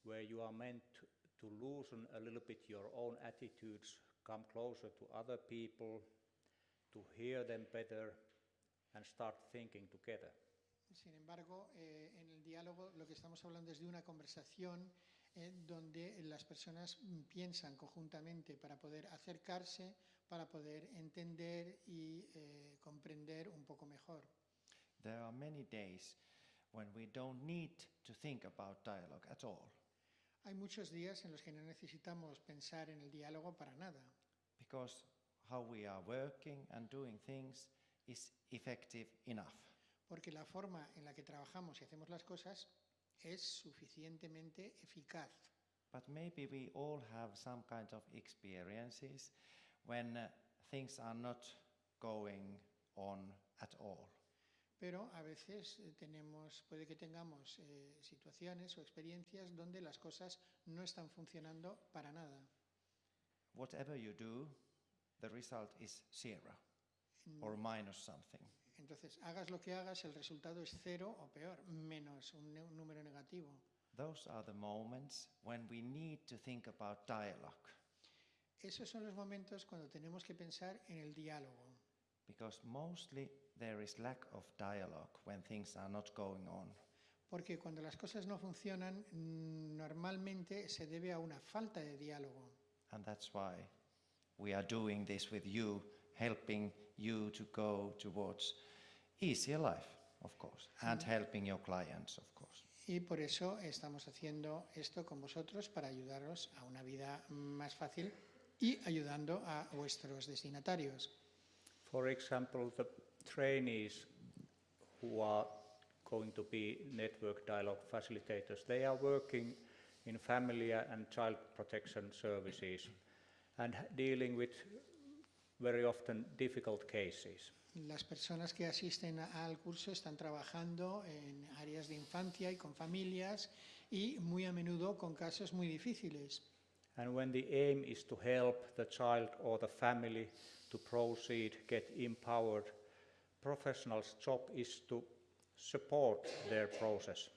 where you are meant to, to loosen a little bit your own attitudes, come closer to other people, to hear them better, and start thinking together. Sin embargo, eh, en el diálogo lo que estamos hablando es de una conversación eh, donde las personas piensan conjuntamente para poder acercarse, para poder entender y eh, comprender un poco mejor. There are many days when we don't need to think about dialogue at all Hay muchos días en los que no necesitamos pensar en el diálogo para nada, because how we are working and doing things is effective enough. porque la forma en la que trabajamos y hacemos las cosas es suficientemente eficaz. But maybe we all have some kind of experiences when uh, things are not going on at all. Pero a veces eh, tenemos, puede que tengamos eh, situaciones o experiencias donde las cosas no están funcionando para nada. Whatever you do, the result is zero or minus something. Entonces, hagas lo que hagas, el resultado es cero o peor, menos un, ne- un número negativo. Those are the moments when we need to think about dialogue Esos son los momentos cuando tenemos que pensar en el diálogo, because mostly there is lack of dialogue when things are not going on. porque cuando las cosas no funcionan, normalmente se debe a una falta de diálogo. And that's why we are doing this with you, helping you to go towards easier life, of course, and helping your clients, of course. Y por eso estamos haciendo esto con vosotros para ayudaros a una vida más fácil y ayudando a vuestros destinatarios. For example, the trainees who are going to be network dialogue facilitators, they are working in family and child protection services and dealing with very often difficult cases. Las personas que asisten al curso están trabajando en áreas de infancia y con familias y muy a menudo con casos muy difíciles. And when the aim is to help the child or the family to proceed, get empowered, professionals' job is to support their process.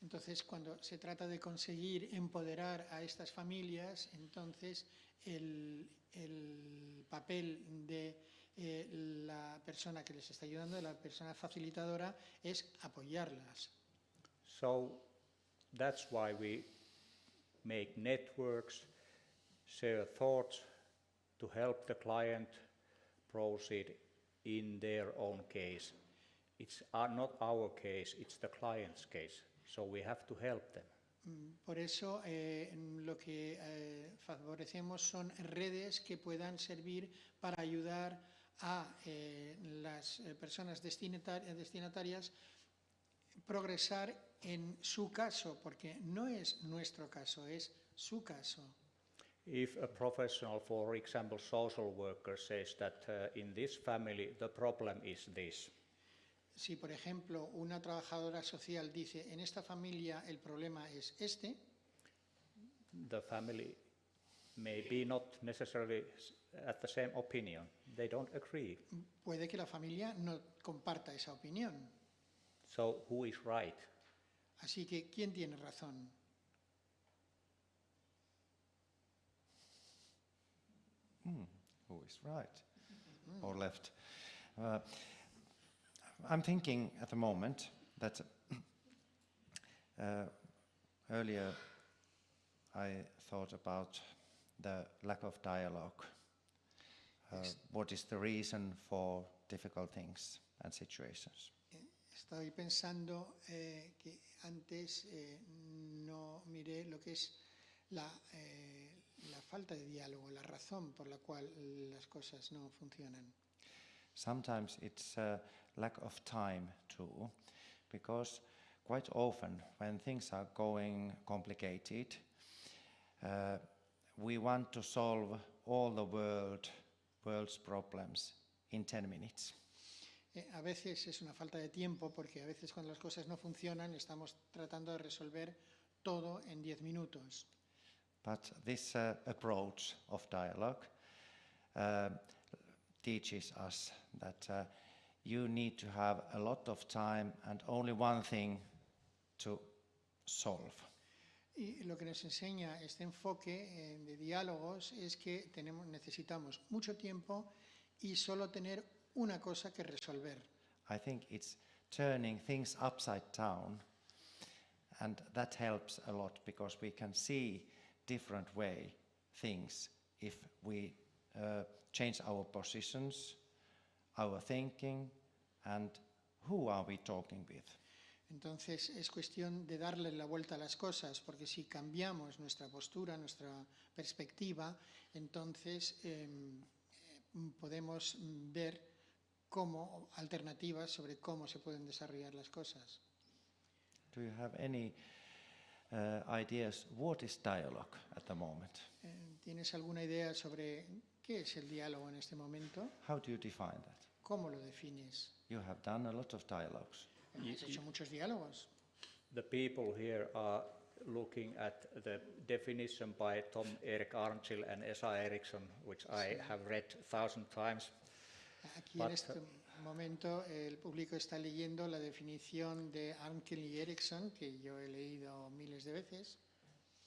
Entonces, cuando se trata de conseguir empoderar a estas familias, entonces el, el papel de eh, la persona que les está ayudando, de la persona facilitadora, es apoyarlas. So that's why we make networks, share thoughts to help the client proceed in their own case. It's uh, not our case, it's the client's case. So we have to help them. Mm, Por eso eh, lo que eh, favorecemos son redes que puedan servir para ayudar a eh, las eh, personas destinata- destinatarias progresar en su caso, porque no es nuestro caso, es su caso. If a professional, for example, social worker, says that uh, in this family the problem is this, Si, por ejemplo, una trabajadora social dice, en esta familia el problema es este, the family may be not necessarily at the same opinion. They don't agree. puede que la familia no comparta esa opinión. So who is right? Así que, ¿quién tiene razón? Hmm, who is right or left? Uh, I'm thinking at the moment that uh, earlier I thought about the lack of dialogue. Uh, what is the reason for difficult things and situations? Estoy pensando eh, que antes eh, no miré lo que es la, eh, falta de diálogo, la razón por la cual las cosas no funcionan. Sometimes it's a lack of time too, because quite often when things are going complicated, uh, we want to solve all the world, world's problems in 10 minutes. Eh, a veces es una falta de tiempo porque a veces cuando las cosas no funcionan estamos tratando de resolver todo en 10 minutos. But this uh, approach of dialogue uh, teaches us that uh, you need to have a lot of time and only one thing to solve. Y lo que nos enseña este enfoque eh, de diálogos es que tenemos, necesitamos mucho tiempo y solo tener una cosa que resolver. I think it's turning things upside down, and that helps a lot because we can see different way things if we uh, change our positions, our thinking, and who are we talking with. Entonces es cuestión de darle la vuelta a las cosas, porque si cambiamos nuestra postura, nuestra perspectiva, entonces em, eh, podemos ver cómo alternativas sobre cómo se pueden desarrollar las cosas. Do you have any Uh, ideas what is dialogue at the moment? Eh, ¿Tienes alguna idea sobre qué es el diálogo en este momento? How do you define that? ¿Cómo lo defines? You have done a lot of dialogues. Eh, has hecho muchos diálogos. The people here are looking at the definition by Tom Erik Arnchill and Esa Eriksson, which I have read a thousand times. Aquí en But, este, uh, momento el público está leyendo la definición de Arnkel y Erickson, que yo he leído miles de veces.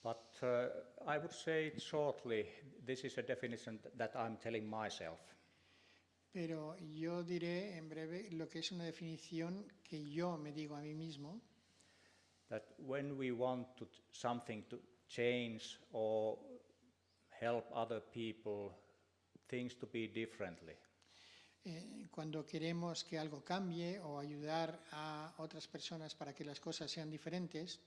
But uh, I would say it shortly, this is a definition th- that I'm telling myself. Pero yo diré en breve lo que es una definición que yo me digo a mí mismo, That when we want to something to change or help other people, things to be differently, eh, cuando queremos que algo cambie o ayudar a otras personas para que las cosas sean diferentes,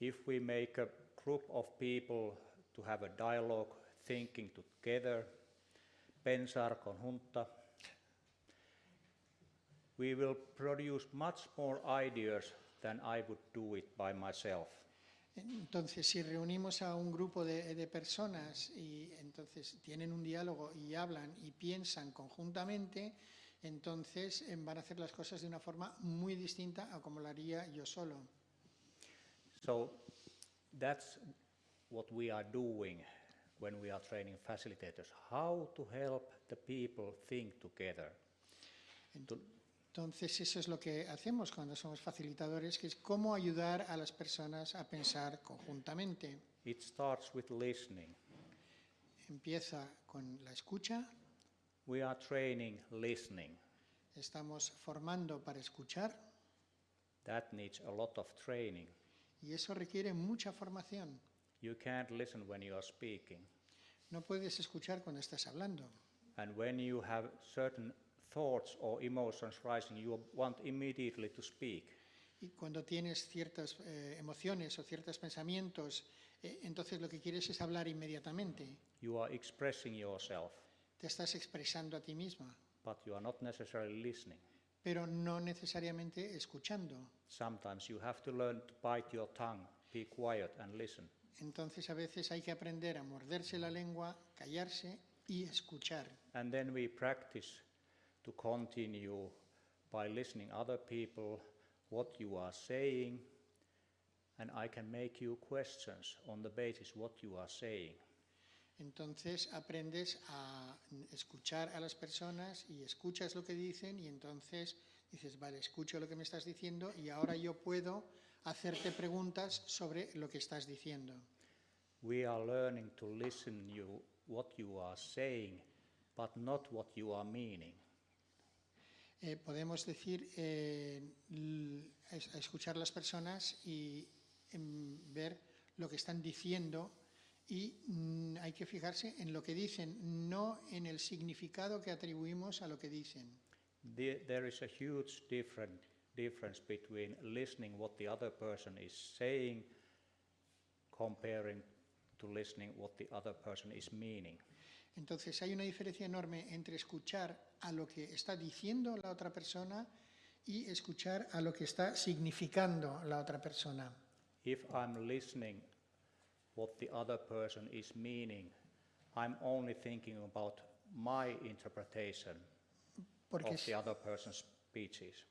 if we make a group of people to have a dialogue, thinking together, pensar conjunta, we will produce much more ideas than I would do it by myself. Entonces, si reunimos a un grupo de, de personas y entonces tienen un diálogo y hablan y piensan conjuntamente, entonces van a hacer las cosas de una forma muy distinta a como lo haría yo solo. So that's what we are doing when we are training facilitators, how to help the people think together. To- Entonces, eso es lo que hacemos cuando somos facilitadores, que es cómo ayudar a las personas a pensar conjuntamente. It starts with listening. Empieza con la escucha, We are training listening. estamos formando para escuchar That needs a lot of training. y eso requiere mucha formación. You can't listen when you are speaking. No puedes escuchar cuando estás hablando. And when you have certain thoughts or emotions rising, you want immediately to speak. Y cuando tienes ciertas eh, emociones o ciertos pensamientos, eh, entonces lo que quieres es hablar inmediatamente. You are expressing yourself, Te estás expresando a ti misma, but you are not necessarily listening. pero no necesariamente escuchando. Sometimes you have to learn to bite your tongue, be quiet and listen. Entonces a veces hay que aprender a morderse la lengua, callarse y escuchar. And then we practice to continue by listening other people what you are saying and I can make you questions on the basis what you are saying. Entonces aprendes a escuchar a las personas y escuchas lo que dicen y entonces dices, vale, escucho lo que me estás diciendo y ahora yo puedo hacerte preguntas sobre lo que estás diciendo. We are learning to listen you what you are saying but not what you are meaning. Eh, podemos decir, eh, escuchar a las personas y em, ver lo que están diciendo y mm, hay que fijarse en lo que dicen, no en el significado que atribuimos a lo que dicen. There, there is a huge different, difference between listening what the other person is saying comparing to listening what the other person is meaning. Entonces hay una diferencia enorme entre escuchar a lo que está diciendo la otra persona y escuchar a lo que está significando la otra persona. If I'm listening what the other person is meaning, I'm only thinking about my interpretation Porque, of the other person's speeches.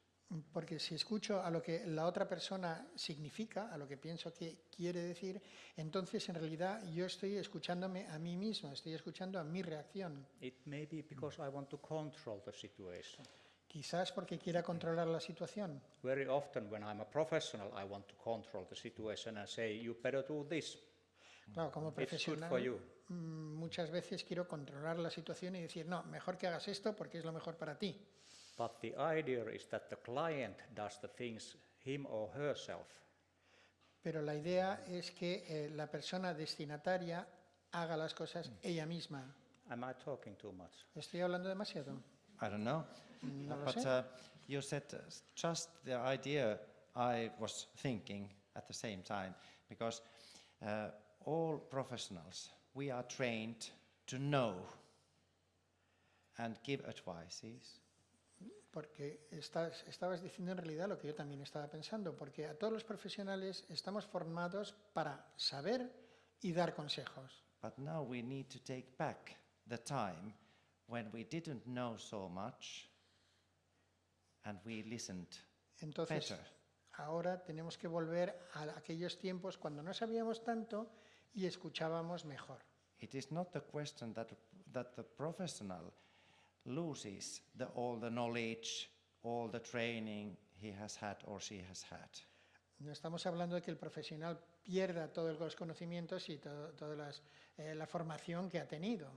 Porque si escucho a lo que la otra persona significa, a lo que pienso que quiere decir, entonces en realidad yo estoy escuchándome a mí mismo, estoy escuchando a mi reacción. It may be because I want to control the situation. Quizás porque quiera controlar la situación. Very often, when I'm a professional, I want to control the situation and say, You better do this. Claro, como profesional mm, muchas veces quiero controlar la situación y decir, no, mejor que hagas esto porque es lo mejor para ti. But the idea is that the client does the things him or herself. Pero la idea es que eh, la persona destinataria haga las cosas ella misma. Am I talking too much? ¿Estoy hablando demasiado? I don't know. No lo but sé. uh, you said uh, just the idea I was thinking at the same time, because uh, all professionals, we are trained to know and give advices, Porque estás- estabas diciendo en realidad lo que yo también estaba pensando, porque a todos los profesionales estamos formados para saber y dar consejos. but now we need to take back the time when we didn't know so much and we listened Entonces, better. ahora tenemos que volver a aquellos tiempos cuando no sabíamos tanto y escuchábamos mejor. It is not the question that, that the professional loses the, all the knowledge, all the training he has had or she has had. No estamos hablando de que el profesional pierda todos los conocimientos y to- toda las, eh, la formación que ha tenido,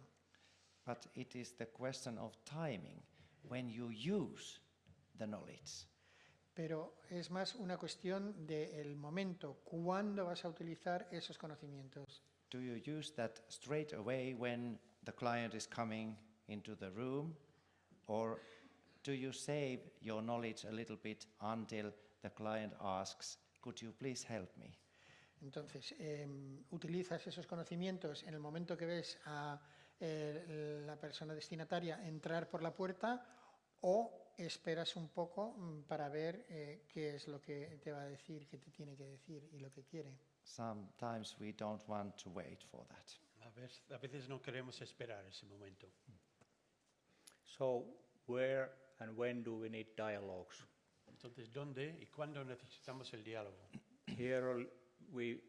But it is the question of timing when you use the knowledge. pero es más una cuestión del momento, cuándo vas a utilizar esos conocimientos. Do you use that straight away when the client is coming into the room? Or do you save your knowledge a little bit until the client asks, Could you please help me? Entonces, em, utilizas esos conocimientos en el momento que ves a eh, la persona destinataria entrar por la puerta o esperas un poco mm, para ver eh, qué es lo que te va a decir, qué te tiene que decir y lo que quiere. Sometimes we don't want to wait for that. A veces, a veces no queremos esperar ese momento. So where and when do we need dialogues? Entonces, ¿dónde y cuándo necesitamos el diálogo? Here we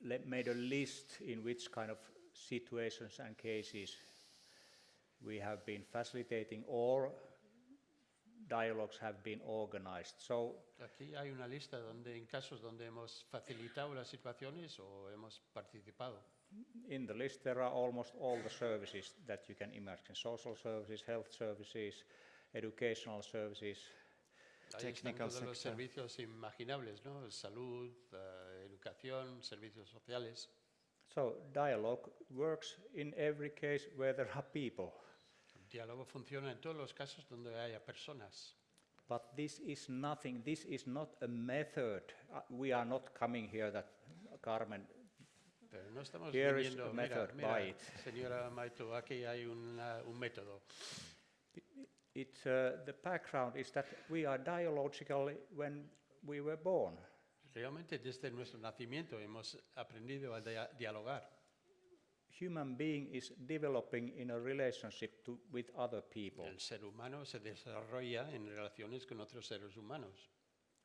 made a list in which kind of situations and cases we have been facilitating or dialogues have been organized. So Aquí hay una lista donde, en casos donde hemos facilitado las situaciones o hemos participado. In the list there are almost all the services that you can imagine, social services, health services, educational services. Ahí están Technical todos los sector. servicios imaginables, ¿no? Salud, eh, educación, servicios sociales. So dialogue works in every case where there are people. El diálogo funciona en todos los casos donde haya personas. But this is nothing, this is not a method. Uh, We are not coming here that, Carmen, Pero no estamos Here is a mira, method, mira, buy it. señora Maito, aquí hay una- un método. it's, uh, the background is that we are dialogically when we were born. Realmente desde nuestro nacimiento hemos aprendido a dia- dialogar. Human being is developing in a relationship to, with other people. El ser humano se desarrolla en relaciones con otros seres humanos.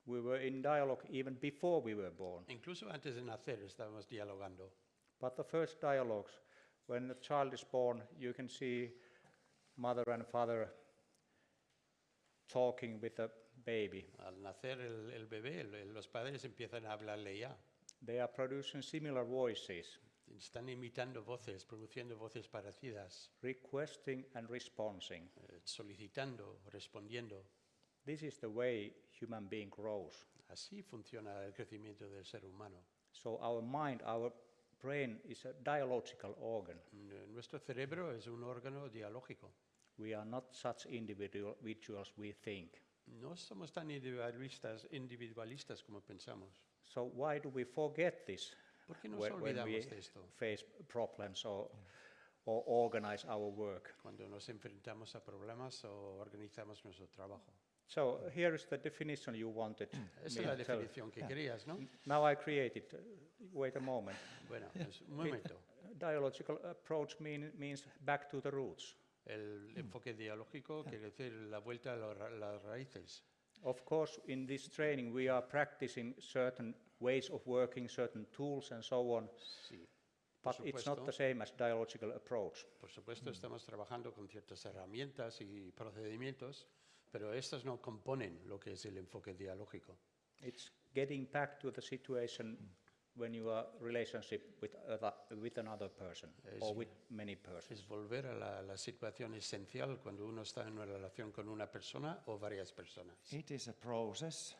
We were in dialogue even before we were born. Incluso antes de nacer estábamos dialogando. But the first dialogues, when a child is born, you can see mother and father talking with the baby. Al nacer el, el bebé, el- los padres empiezan a hablarle ya. They are producing similar voices, Están imitando voces, produciendo voces parecidas, requesting and responding. eh, solicitando, respondiendo. This is the way human being grows. Así funciona el crecimiento del ser humano. So our mind, our brain is a dialogical organ. Nuestro cerebro es un órgano dialógico. We are not such individual- individuals we think. No somos tan individualistas, individualistas como pensamos. So why do we forget this ¿Por qué nos when, when we de esto face problems or, or organize our work? cuando nos enfrentamos a problemas o organizamos nuestro trabajo? So here is the definition you wanted Esa es la definición que querías, ¿no? Now I created. uh, Wait a moment. Bueno, pues, un momento. Dialogical approach mean, means back to the roots. El enfoque dialógico quiere decir la vuelta a lo ra- las raíces. Of course, in this training, we are practicing certain ways of working, certain tools, and so on. Sí, por But it's not the same as dialogical approach. Por supuesto, estamos trabajando con ciertas herramientas y procedimientos, pero estas no componen lo que es el enfoque dialógico. It's getting back to the situation when you are relationship with other, with another person or Es- with many persons. Es volver a la, la situación esencial cuando uno está en una relación con una persona o varias personas. It is a process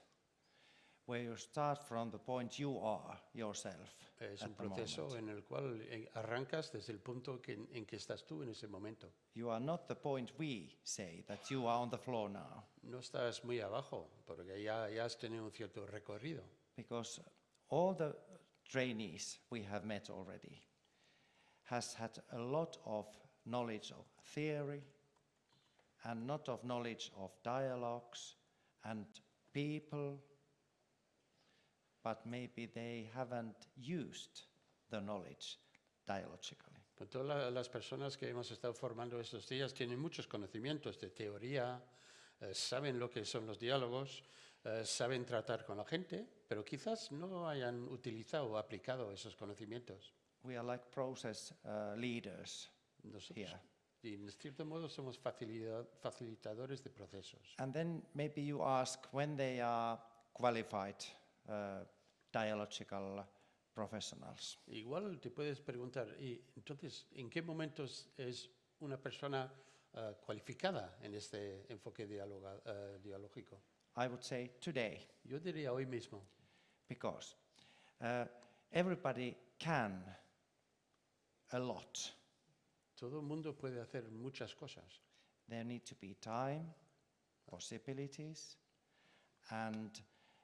where you start from the point you are yourself Es un proceso en el cual eh, arrancas desde el punto que- en que estás tú en ese momento. You are not the point we say that you are on the floor now, No estás muy abajo, porque ya, ya has tenido un cierto recorrido. because all the trainees we have met already has had a lot of knowledge of theory and not of knowledge of dialogues and people, but maybe they haven't used the knowledge dialogically. Pues todas la- las personas que hemos estado formando estos días tienen muchos conocimientos de teoría, eh, saben lo que son los diálogos, eh, saben tratar con la gente, pero quizás no hayan utilizado o aplicado esos conocimientos. We are like process uh, leaders Nosotros here. Y en cierto modo somos facilitadores de procesos. And then maybe you ask when they are qualified uh, dialogical professionals. Igual te puedes preguntar, y entonces, ¿en qué momentos es una persona eh, cualificada en este enfoque dialoga- eh, dialógico? I would say today, Yo diría hoy mismo, because uh, everybody can a lot. todo el mundo puede hacer muchas cosas. There need to be time, possibilities, and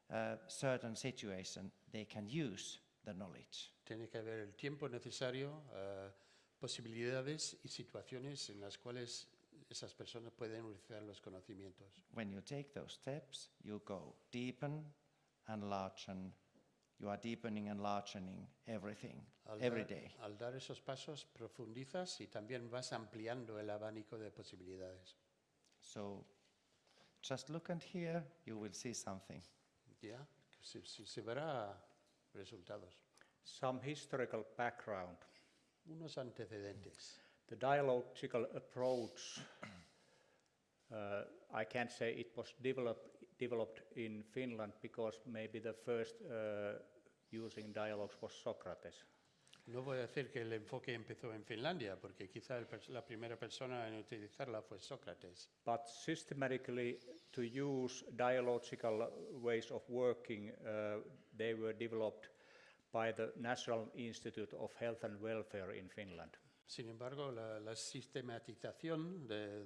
uh, certain situation they can use the knowledge. Tiene que haber el tiempo necesario, eh, posibilidades y situaciones en las cuales esas personas pueden utilizar los conocimientos. When you take those steps, you go deepen, enlargen. You are deepening, enlarging everything Al every dar, day. al dar esos pasos, profundizas y también vas ampliando el abanico de posibilidades. So just look and hear, you will see something. ¿Ya? Se, se- se verá resultados. Some historical background. Unos antecedentes. The dialogical approach, uh, I can't say it was developed, developed in Finland because maybe the first uh, using dialogues was Socrates. No voy a decir que el enfoque empezó en Finlandia, porque quizá la primera persona en utilizarla fue Sócrates. But systematically, to use dialogical ways of working, uh, they were developed by the National Institute of Health and Welfare in Finland. Sin embargo, la, la sistematización de-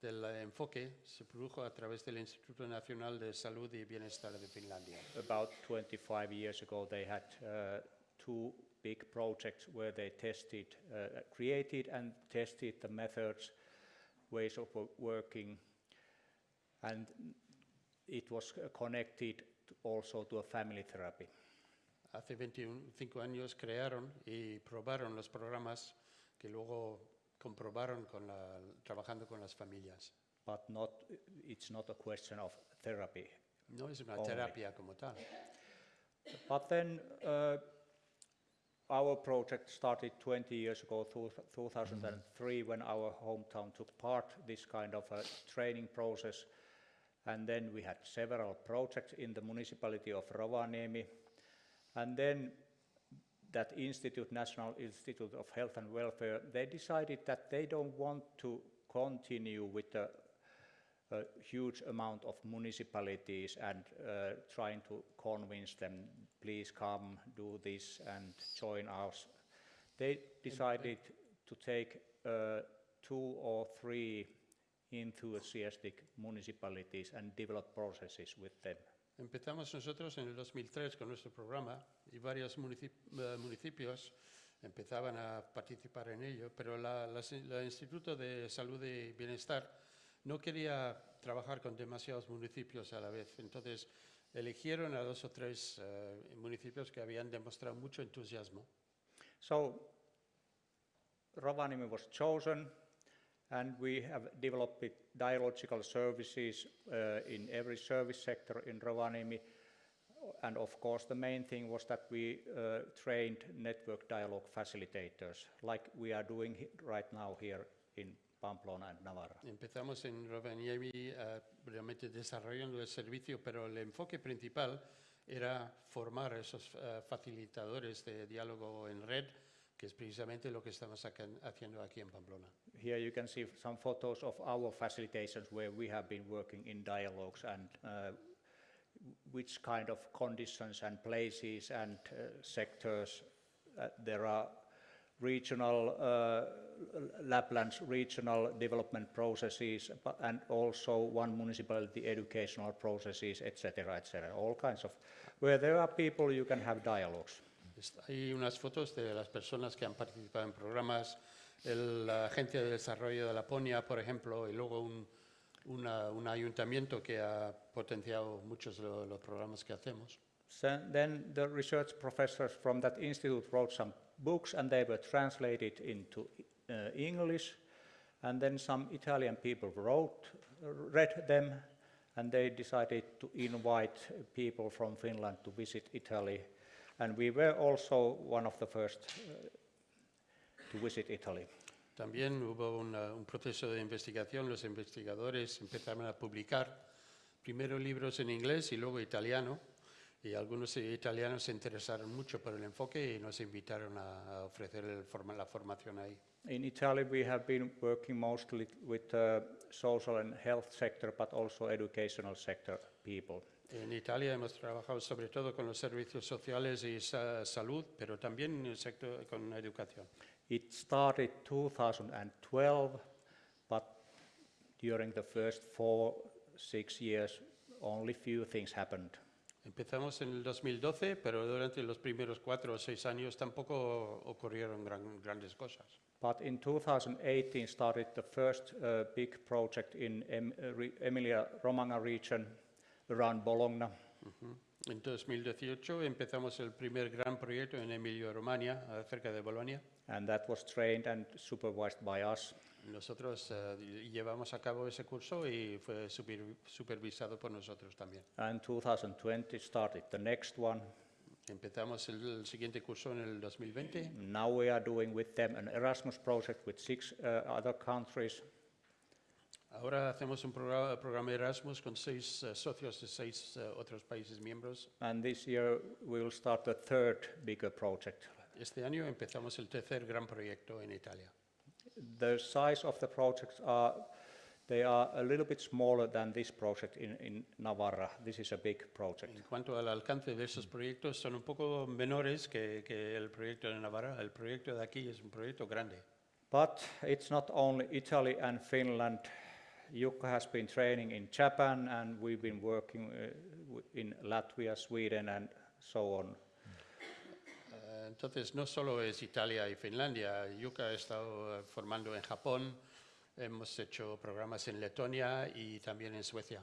del enfoque se produjo a través del Instituto Nacional de Salud y Bienestar de Finlandia. About 25 years ago, they had uh, two big projects where they tested, uh, created and tested the methods, ways of working, and it was uh, connected also to a family therapy. Hace 25 años crearon y probaron los programas que luego comprobaron con la- trabajando con las familias. but not, it's not a question of therapy. No es una Only. terapia como tal. But then uh, our project started 20 years ago, 2003, when our hometown took part this kind of a training process. And then we had several projects in the municipality of Rovaniemi. And then that institute, National Institute of Health and Welfare, they decided that they don't want to continue with the a huge amount of municipalities and uh, trying to convince them, please come, do this and join us. They decided to take uh, two or three enthusiastic municipalities and develop processes with them. Empezamos nosotros en el 2003 con nuestro programa y varios municip- eh, municipios empezaban a participar en ello, pero la, la la Instituto de Salud y Bienestar no quería trabajar con demasiados municipios a la vez. Entonces eligieron a dos o tres eh, municipios que habían demostrado mucho entusiasmo. So Rovaniemi was chosen, and we have developed dialogical services uh, in every service sector in Rovaniemi. And of course, the main thing was that we uh, trained network dialogue facilitators, like we are doing right now here in Pamplona and Navarra. Empezamos en Rovaniemi eh, realmente desarrollando el servicio, pero el enfoque principal era formar a esos eh, facilitadores de diálogo en red, que es precisamente lo que estamos acá- haciendo aquí en Pamplona. Here you can see some photos of our facilitations where we have been working in dialogues and uh, which kind of conditions and places and uh, sectors. Uh, there are regional, uh, Lapland's regional development processes and also one municipality educational processes, etc., etc. All kinds of, where there are people you can have dialogues. Hay unas fotos de las personas que han participado en programas, el- la Agencia de Desarrollo de Laponia, por ejemplo, y luego un, una- un ayuntamiento que ha potenciado muchos de lo- los programas que hacemos. So then the research professors from that institute wrote some books and they were translated into uh, English. And then some Italian people wrote, read them, and they decided to invite people from Finland to visit Italy. And we were also one of the first uh, to visit Italy. También hubo una- un proceso de investigación, los investigadores empezaron a publicar primero libros en inglés y luego italiano, y algunos italianos se interesaron mucho por el enfoque y nos invitaron a, ofrecer el forma- la formación ahí. In Italy, we have been working mostly with the social and health sector, but also educational sector people. En Italia hemos trabajado sobre todo con los servicios sociales y sa- salud, pero también el sector con educación. It started 2012, but during the first four, six years, only few things happened. Empezamos en el 2012, pero durante los primeros cuatro o seis años tampoco ocurrieron gran- grandes cosas. But in 2018 started the first uh, big project in em- uh, Emilia-Romagna region around Bologna. En 2018 empezamos el primer gran proyecto en Emilio-Romagna, eh, cerca de Bolonia. And that was trained and supervised by us. Nosotros eh, llevamos a cabo ese curso y fue super- supervisado por nosotros también. And 2020 started the next one. Empezamos el, el siguiente curso en el 2020. Now we are doing with them an Erasmus project with six uh, other countries. Ahora hacemos un programa, programa Erasmus con seis eh, socios de seis eh, otros países miembros. And this year we will start the third bigger project. Este año empezamos el tercer gran proyecto en Italia. The size of the projects are, they are a little bit smaller than this project in, in Navarra. This is a big project. En cuanto al alcance de esos proyectos, son un poco menores que, que el proyecto de Navarra. El proyecto de aquí es un proyecto grande. But it's not only Italy and Finland. Jukka has been training in Japan and we've been working uh, in Latvia, Sweden and so on. Entonces, no solo es Italia y Finlandia. Yuka ha estado eh, formando en Japón, hemos hecho programas en Letonia y también en Suecia.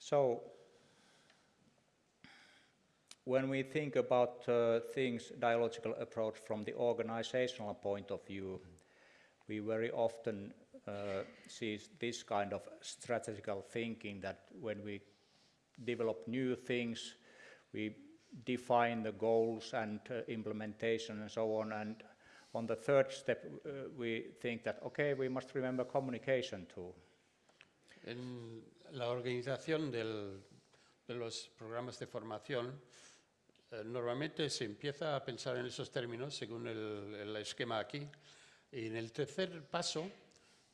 So, when we think about uh, things, dialogical approach from the organizational point of view, we very often uh, see this kind of strategical thinking that when we develop new things, we define the goals and uh, implementation and so on. And on the third step, uh, we think that, okay, we must remember communication too. En la organización del- de los programas de formación, eh, normalmente se empieza a pensar en esos términos según el, el esquema aquí. Y en el tercer paso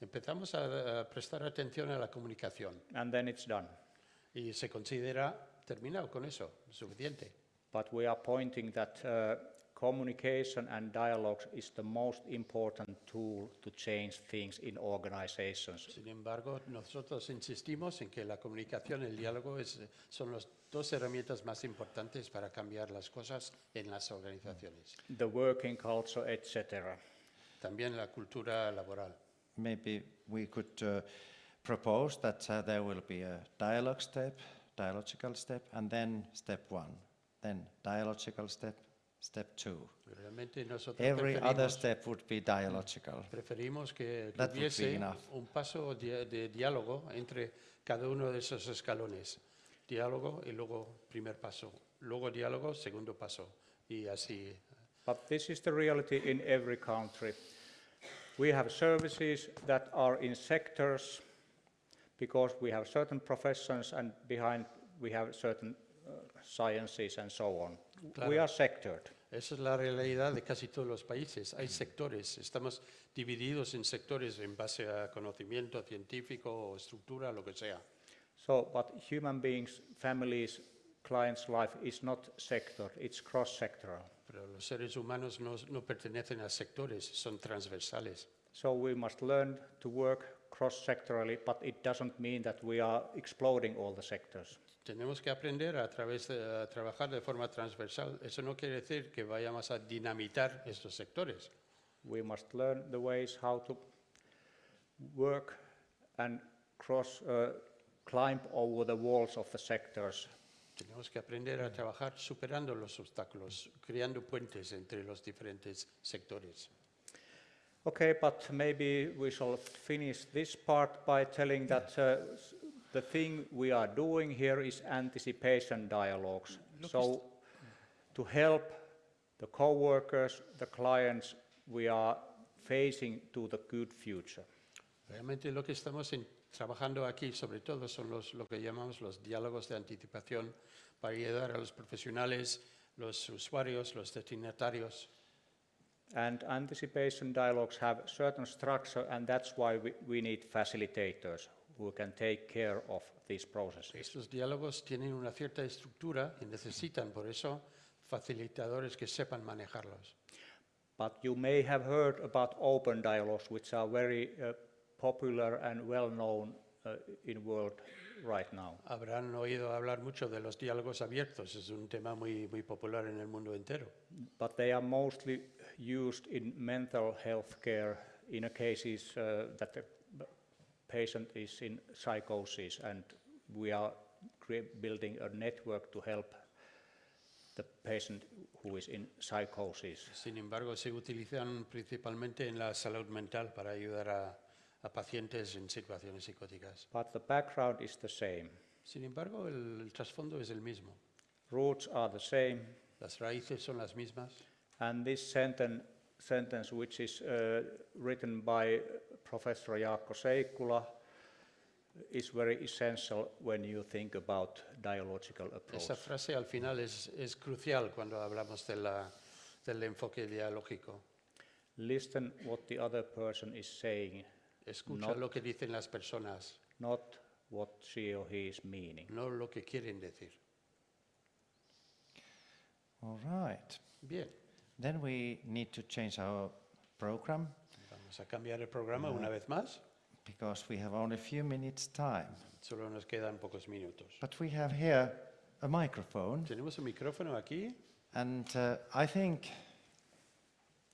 empezamos a, a prestar atención a la comunicación And then it's done. y se considera terminado con eso, suficiente. But we are pointing that uh, communication and dialogue is the most important tool to change things in organizations. Sin embargo, nosotros insistimos en que la comunicación y el diálogo es- son las dos herramientas más importantes para cambiar las cosas en las organizaciones. The working culture, etc. También la cultura laboral. Maybe we could uh, propose that uh, there will be a dialogue step, dialogical step, and then step one, then dialogical step, step two. Every other step would be dialogical. preferimos que That would be tuviese enough. un paso de, de diálogo entre cada uno de esos escalones. Diálogo y luego primer paso. Luego diálogo, segundo paso. Y así. But this is the reality in every country. We have services that are in sectors because we have certain professions and behind we have certain sciences and so on. We Claro. are sectored. Esa es la realidad de casi todos los países. Hay sectores, estamos divididos en sectores en base a conocimiento científico o estructura, lo que sea. So, but human beings, families, clients' life is not sector, it's cross-sectoral. Pero los seres humanos no, no pertenecen a sectores, son transversales. So we must learn to work cross-sectorally, but it doesn't mean that we are exploding all the sectors. Tenemos que aprender a, través de, a trabajar de forma transversal. Eso no quiere decir que vayamos a dinamitar estos sectores. We must learn the ways how to work and cross, uh, climb over the walls of the sectors. Tenemos que aprender a trabajar superando los obstáculos, creando puentes entre los diferentes sectores. Okay, but maybe we shall finish this part by telling that uh, the thing we are doing here is anticipation dialogues. Mm-hmm. So to help the co-workers, the clients we are facing to the good future. Realmente lo que estamos en- trabajando aquí, sobre todo, son los, lo que llamamos los diálogos de anticipación para ayudar a los profesionales, los usuarios, los destinatarios. And anticipation dialogues have certain structure, and that's why we, we need facilitators who can take care of these processes. Estos diálogos tienen una cierta estructura y necesitan, por eso, facilitadores que sepan manejarlos. But you may have heard about open dialogues, which are very uh, popular and well known uh, in the world right now. Habrán oído hablar mucho de los diálogos abiertos, es un tema muy, muy popular en el mundo entero. But they are mostly used in mental health care in a cases uh, that patient is in psychosis, and we are building a network to help the patient who is in psychosis. Sin embargo, se utilizan principalmente en la salud mental para ayudar a, a pacientes en situaciones psicóticas. But the background is the same. Sin embargo, el, el trasfondo es el mismo. Roots are the same, Las raíces son las mismas. and this sentence, sentence which is uh, written by Professor Jaakko Seikkula, is very essential when you think about dialogical approach. Esa frase al final es, es crucial cuando hablamos de la- del enfoque dialógico. Listen what the other person is saying, Escucha Not- lo que dicen las personas, not what she or he is meaning. no lo que quieren decir. All right. Bien, Then we need to change our program vamos a cambiar el programa una vez más. because we have only a few minutes time. Solo nos quedan pocos minutos. But we have here a microphone Tenemos un micrófono aquí. and uh, I think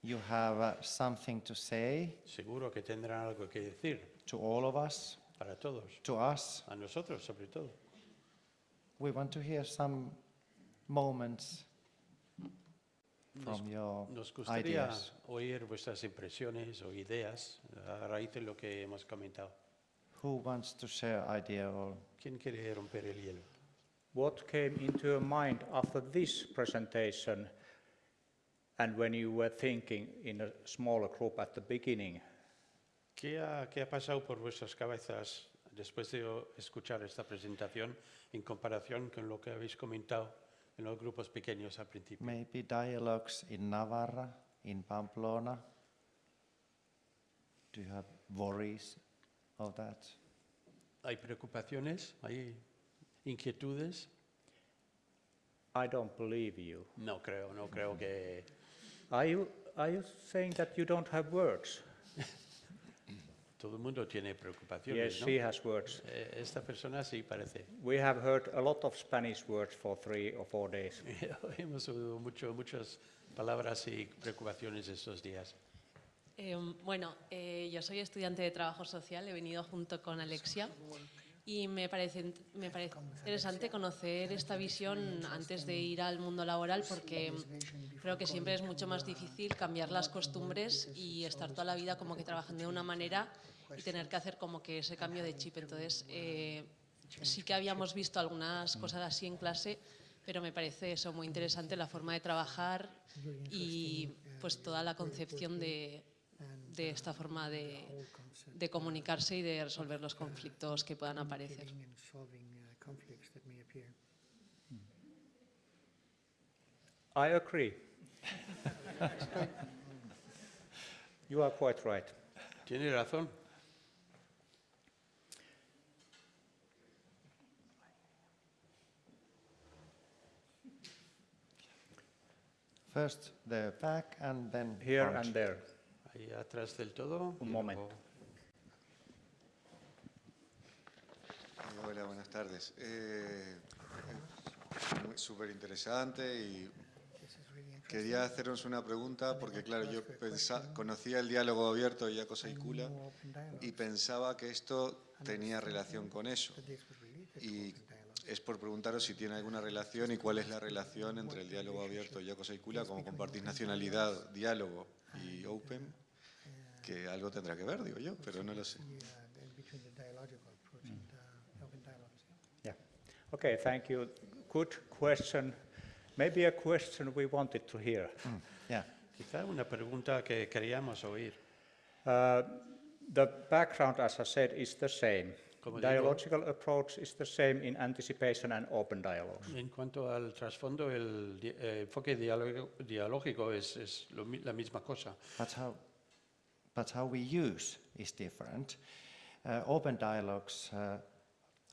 you have uh, something to say Seguro que tendrán algo que decir to all of us, para todos, to us. a nosotros sobre todo. We want to hear some moments Nos, from your nos gustaría ideas. oír vuestras impresiones o ideas a raíz de lo que hemos comentado. Who wants to share idea or ¿Quién quiere romper el hielo? What came into your mind after this presentation and when you were thinking in a smaller group at the beginning? ¿Qué ha, qué ha pasado por vuestras cabezas después de escuchar esta presentación en comparación con lo que habéis comentado en los grupos pequeños al principio? maybe dialogues in Navarra, in Pamplona? Do you have worries of that? ¿Hay preocupaciones? ¿Hay inquietudes? I don't believe you. No creo, no creo que... Are you, are you saying that you don't have words? Todo el mundo tiene preocupaciones, Yes, ¿no? she has words. Eh, Esta persona sí parece. We have heard a lot of Spanish words for three or four days. Hemos oído mucho, muchas palabras y preocupaciones estos días. Eh, bueno, eh, yo soy estudiante de trabajo social, he venido junto con Alexia y me parece, me parece interesante conocer esta visión antes de ir al mundo laboral porque creo que siempre es mucho más difícil cambiar las costumbres y estar toda la vida como que trabajando de una manera y tener que hacer como que ese cambio de chip. Entonces, eh, sí que habíamos visto algunas cosas así en clase, pero me parece eso muy interesante la forma de trabajar y pues toda la concepción de, de esta forma de, de comunicarse y de resolver los conflictos que puedan aparecer. I agree. you are quite right. Tiene razón. First the back and then Here front. and there. Ahí atrás del todo. Un y momento. luego- Hola, buenas tardes. Eh, eh, Súper interesante y quería haceros una pregunta porque, claro, yo pensa- conocía el diálogo abierto de Jaco Saikula y pensaba que esto tenía relación con eso. Y es por preguntaros si tiene alguna relación y cuál es la relación entre el diálogo abierto de Jaco Saikula, como compartís nacionalidad, diálogo y open, que algo tendrá que ver, digo yo, pero no lo sé. Yeah. Okay, thank you. Good question. Maybe a question we wanted to hear. Mm, Yeah. Quizá una pregunta que queríamos oír. Uh, the background, as I said, is the same. Como digo- Dialogical approach is the same in anticipation and open dialogues. En cuanto al trasfondo, el di- eh, enfoque dialógico es, es lo la misma cosa. But how, but how we use is different. Uh, open dialogues uh,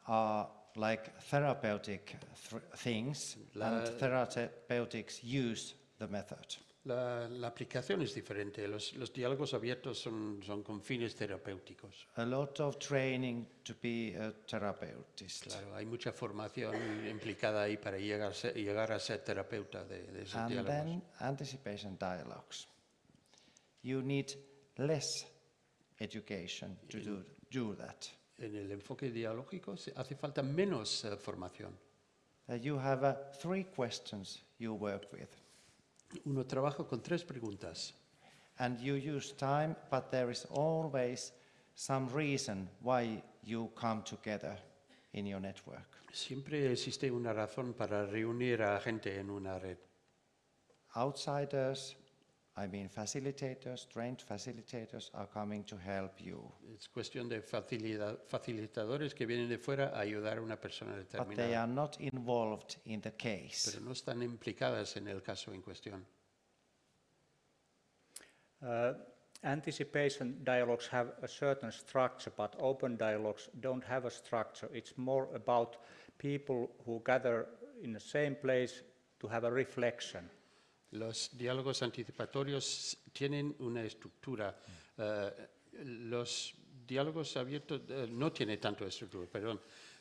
are like therapeutic th- things, La- and therapeutics use the method. La, la aplicación es diferente. Los, los diálogos abiertos son, son con fines terapéuticos. A lot of training to be a therapeutist. Claro, hay mucha formación implicada ahí para llegar a ser, llegar a ser terapeuta de, de esos And diálogos. then anticipation dialogues. You need less education to do, do that. En el enfoque dialógico hace falta menos eh, formación. Uh, you have uh, three questions you work with. Uno trabaja con tres preguntas. and you use time, but there is always some reason why you come together in your network. Siempre existe una razón para reunir a gente en una red. Outsiders, I mean facilitators, trained facilitators, are coming to help you. Es cuestión de facilida- facilitadores que vienen de fuera a ayudar a una persona determinada. But they are not involved in the case. pero no están implicadas en el caso en cuestión. Uh, anticipation dialogues have a certain structure, but open dialogues don't have a structure. It's more about people who gather in the same place to have a reflection. Los diálogos anticipatorios tienen una estructura. eh, los diálogos abiertos eh, no tienen tanto estructura, perdón.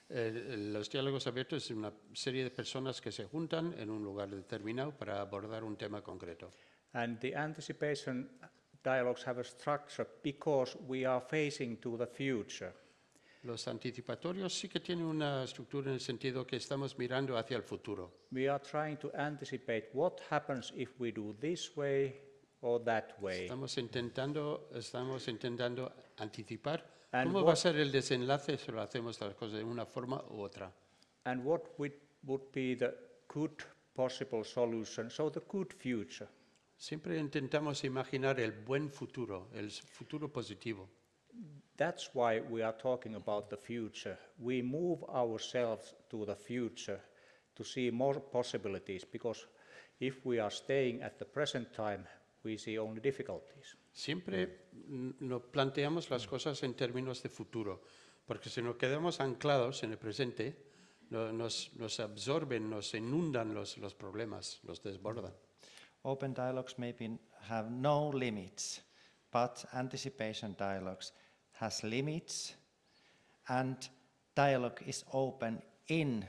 Eh, los diálogos abiertos es una serie de personas que se juntan en un lugar determinado para abordar un tema concreto. And the anticipation dialogues have a structure because we are facing to the future. Los anticipatorios sí que tienen una estructura en el sentido que estamos mirando hacia el futuro. We are trying to anticipate what happens if we do this way or that way. Estamos intentando, estamos intentando anticipar And cómo va a what- ser el desenlace si lo hacemos las cosas de una forma u otra. And what would, would be the good possible solution, so the good future. Siempre intentamos imaginar el buen futuro, el futuro positivo. That's why we are talking about the future. We move ourselves to the future to see more possibilities because if we are staying at the present time, we see only difficulties. Siempre nos planteamos las cosas en términos de futuro, porque si nos quedamos anclados en el presente, no- nos, nos absorben, nos inundan los, los problemas, los desbordan. Open dialogues maybe have no limits, but anticipation dialogues has limits, and dialogue is open in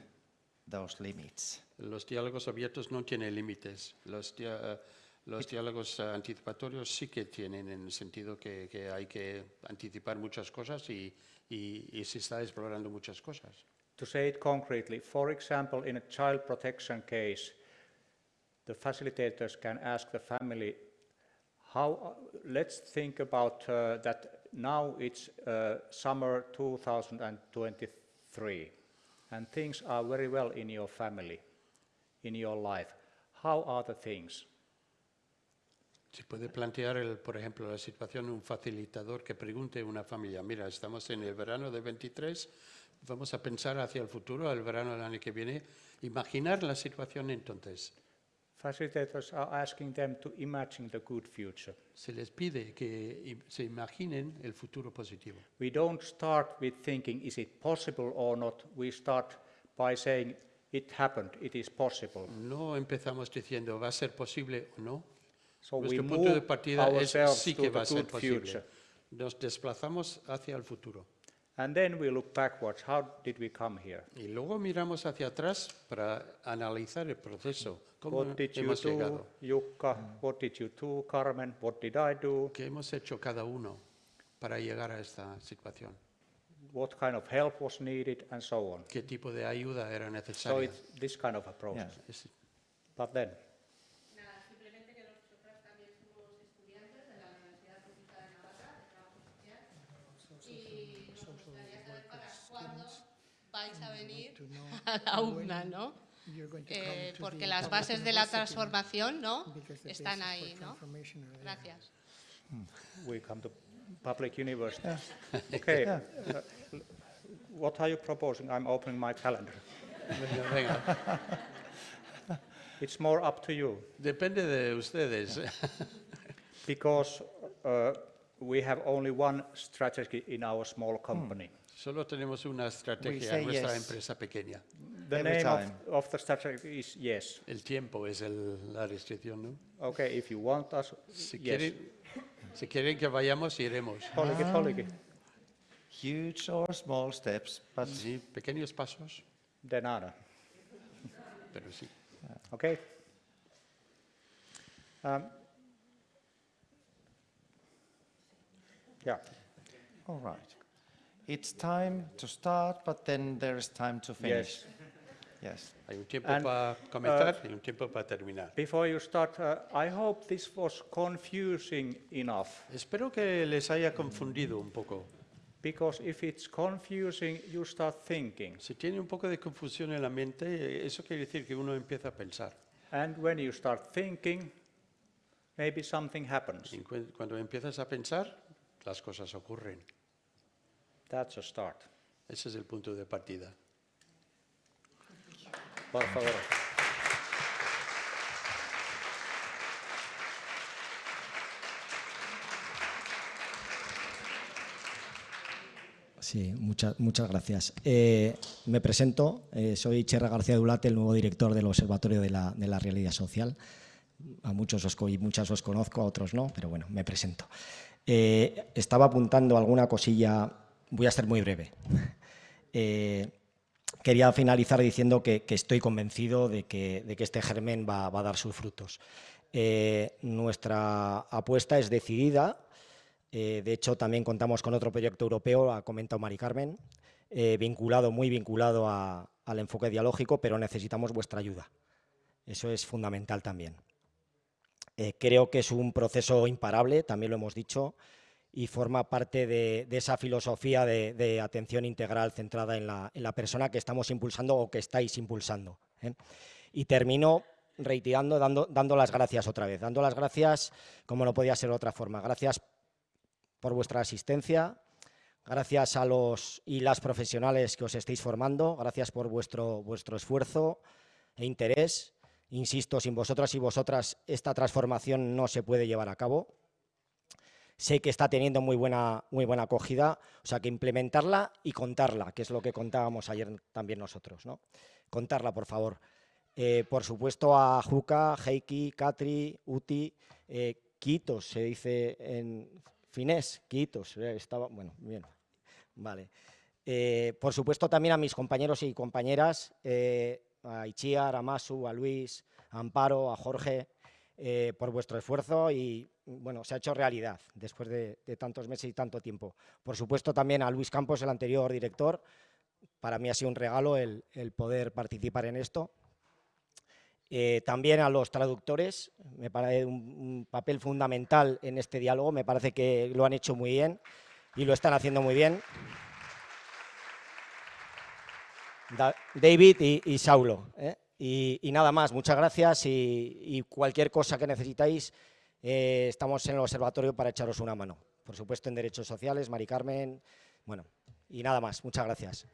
those limits. Los diálogos abiertos no tienen límites. Los, dia- eh, los diálogos eh, anticipatorios sí que tienen en el sentido que, que hay que anticipar muchas cosas y, y- y se está explorando muchas cosas. To say it concretely, for example, in a child protection case, the facilitators can ask the family, how, uh, let's think about uh, that now it's uh, summer 2023 and things are very well in your family, in your life. How are the things? Se puede plantear, el, por ejemplo, la situación, un facilitador que pregunte a una familia, mira, estamos en el verano de 23, vamos a pensar hacia el futuro, el verano del año que viene, imaginar la situación entonces. Facilitators are asking them to imagine the good future. Se les pide que se imaginen el futuro positivo. We don't start with thinking, is it possible or not? We start by saying, it happened, it is possible. No empezamos diciendo va a ser posible o no. So we Nuestro punto de move partida es sí que the va a ser posible. future. Nos desplazamos hacia el futuro. And then we look backwards. How did we come here? Y luego miramos hacia atrás para analizar el proceso. ¿Cómo What did you hemos do, llegado? Jukka? What did you do, Carmen? What did I do? ¿Qué hemos hecho cada uno para llegar a esta situación? What kind of help was needed, and so on. ¿Qué tipo de ayuda era necesaria? So it's this kind of approach. Yeah. But then, vais a venir a la UNA, ¿no? eh, porque las bases de la transformación ¿no? están ahí. ¿no? Gracias. We come to public university. Okay. uh, what are you proposing? I'm opening my calendar. Venga, It's more up to you depende de ustedes. because uh, we have only one strategy in our small company. Solo tenemos una estrategia en nuestra yes. empresa pequeña. The Every name of, time. of the strategy is yes. El tiempo es el- la restricción, ¿no? Okay, if you want us, Si, yes. quieren, si quieren que vayamos, iremos. Poliki. Huge or small steps, but Sí, pequeños pasos, De nada. pero sí. Okay. Um, yeah. all right. It's time to start, but then there's time to finish. Yes. Hay un tiempo And, para comenzar y un tiempo para terminar. Before you start, uh, I hope this was confusing enough. Espero que les haya confundido un poco. Because if it's confusing, you start thinking. Si tiene un poco de confusión en la mente, eso quiere decir que uno empieza a pensar. And when you start thinking, maybe something happens. Y cu- cuando empiezas a pensar, las cosas ocurren. That's a start. Ese es el punto de partida. Por favor. Sí, muchas, muchas gracias. Eh, me presento, eh, soy Cherra García Dulate, el nuevo director del Observatorio de la, de la Realidad Social. A muchos os, y muchas os conozco, a otros no, pero bueno, me presento. Eh, estaba apuntando alguna cosilla, voy a ser muy breve. Eh, quería finalizar diciendo que, estoy convencido de que, este germen va, a dar sus frutos. Eh, nuestra apuesta es decidida, eh, de hecho, también contamos con otro proyecto europeo, ha comentado Mari Carmen, vinculado, muy vinculado al enfoque dialógico, pero necesitamos vuestra ayuda. Eso es fundamental también. Creo que es un proceso imparable, también lo hemos dicho, y forma parte de, esa filosofía de, atención integral centrada en la, en la persona que estamos impulsando o que estáis impulsando. ¿eh? Y termino reiterando, dando, dando las gracias otra vez, dando las gracias como no podía ser de otra forma. Gracias por vuestra asistencia, gracias a los y las profesionales que os estáis formando, gracias por vuestro, vuestro esfuerzo e interés. Insisto, sin vosotras y vosotras esta transformación no se puede llevar a cabo. Sé que está teniendo muy buena, muy buena acogida, o sea que implementarla y contarla, que es lo que contábamos ayer también nosotros. ¿no? Contarla, por favor. Eh, por supuesto a Juca, Heiki, Katri, Uti, eh, se dice en finés, Quitos, eh, estaba, bueno, bien, vale. Eh, por supuesto también a mis compañeros y compañeras, a Ichiar, a Masu, a Luis, a Amparo, a Jorge, por vuestro esfuerzo y bueno, se ha hecho realidad después de, tantos meses y tanto tiempo. Por supuesto también a Luis Campos, el anterior director, para mí ha sido un regalo el, poder participar en esto. Eh, también a los traductores, me parece un, papel fundamental en este diálogo, me parece que lo han hecho muy bien y lo están haciendo muy bien. Da- David y, Saulo. ¿eh? Y, y nada más, muchas gracias y, y cualquier cosa que necesitáis, eh, estamos en el observatorio para echaros una mano. Por supuesto en derechos sociales, Mari Carmen, bueno, y nada más, muchas gracias.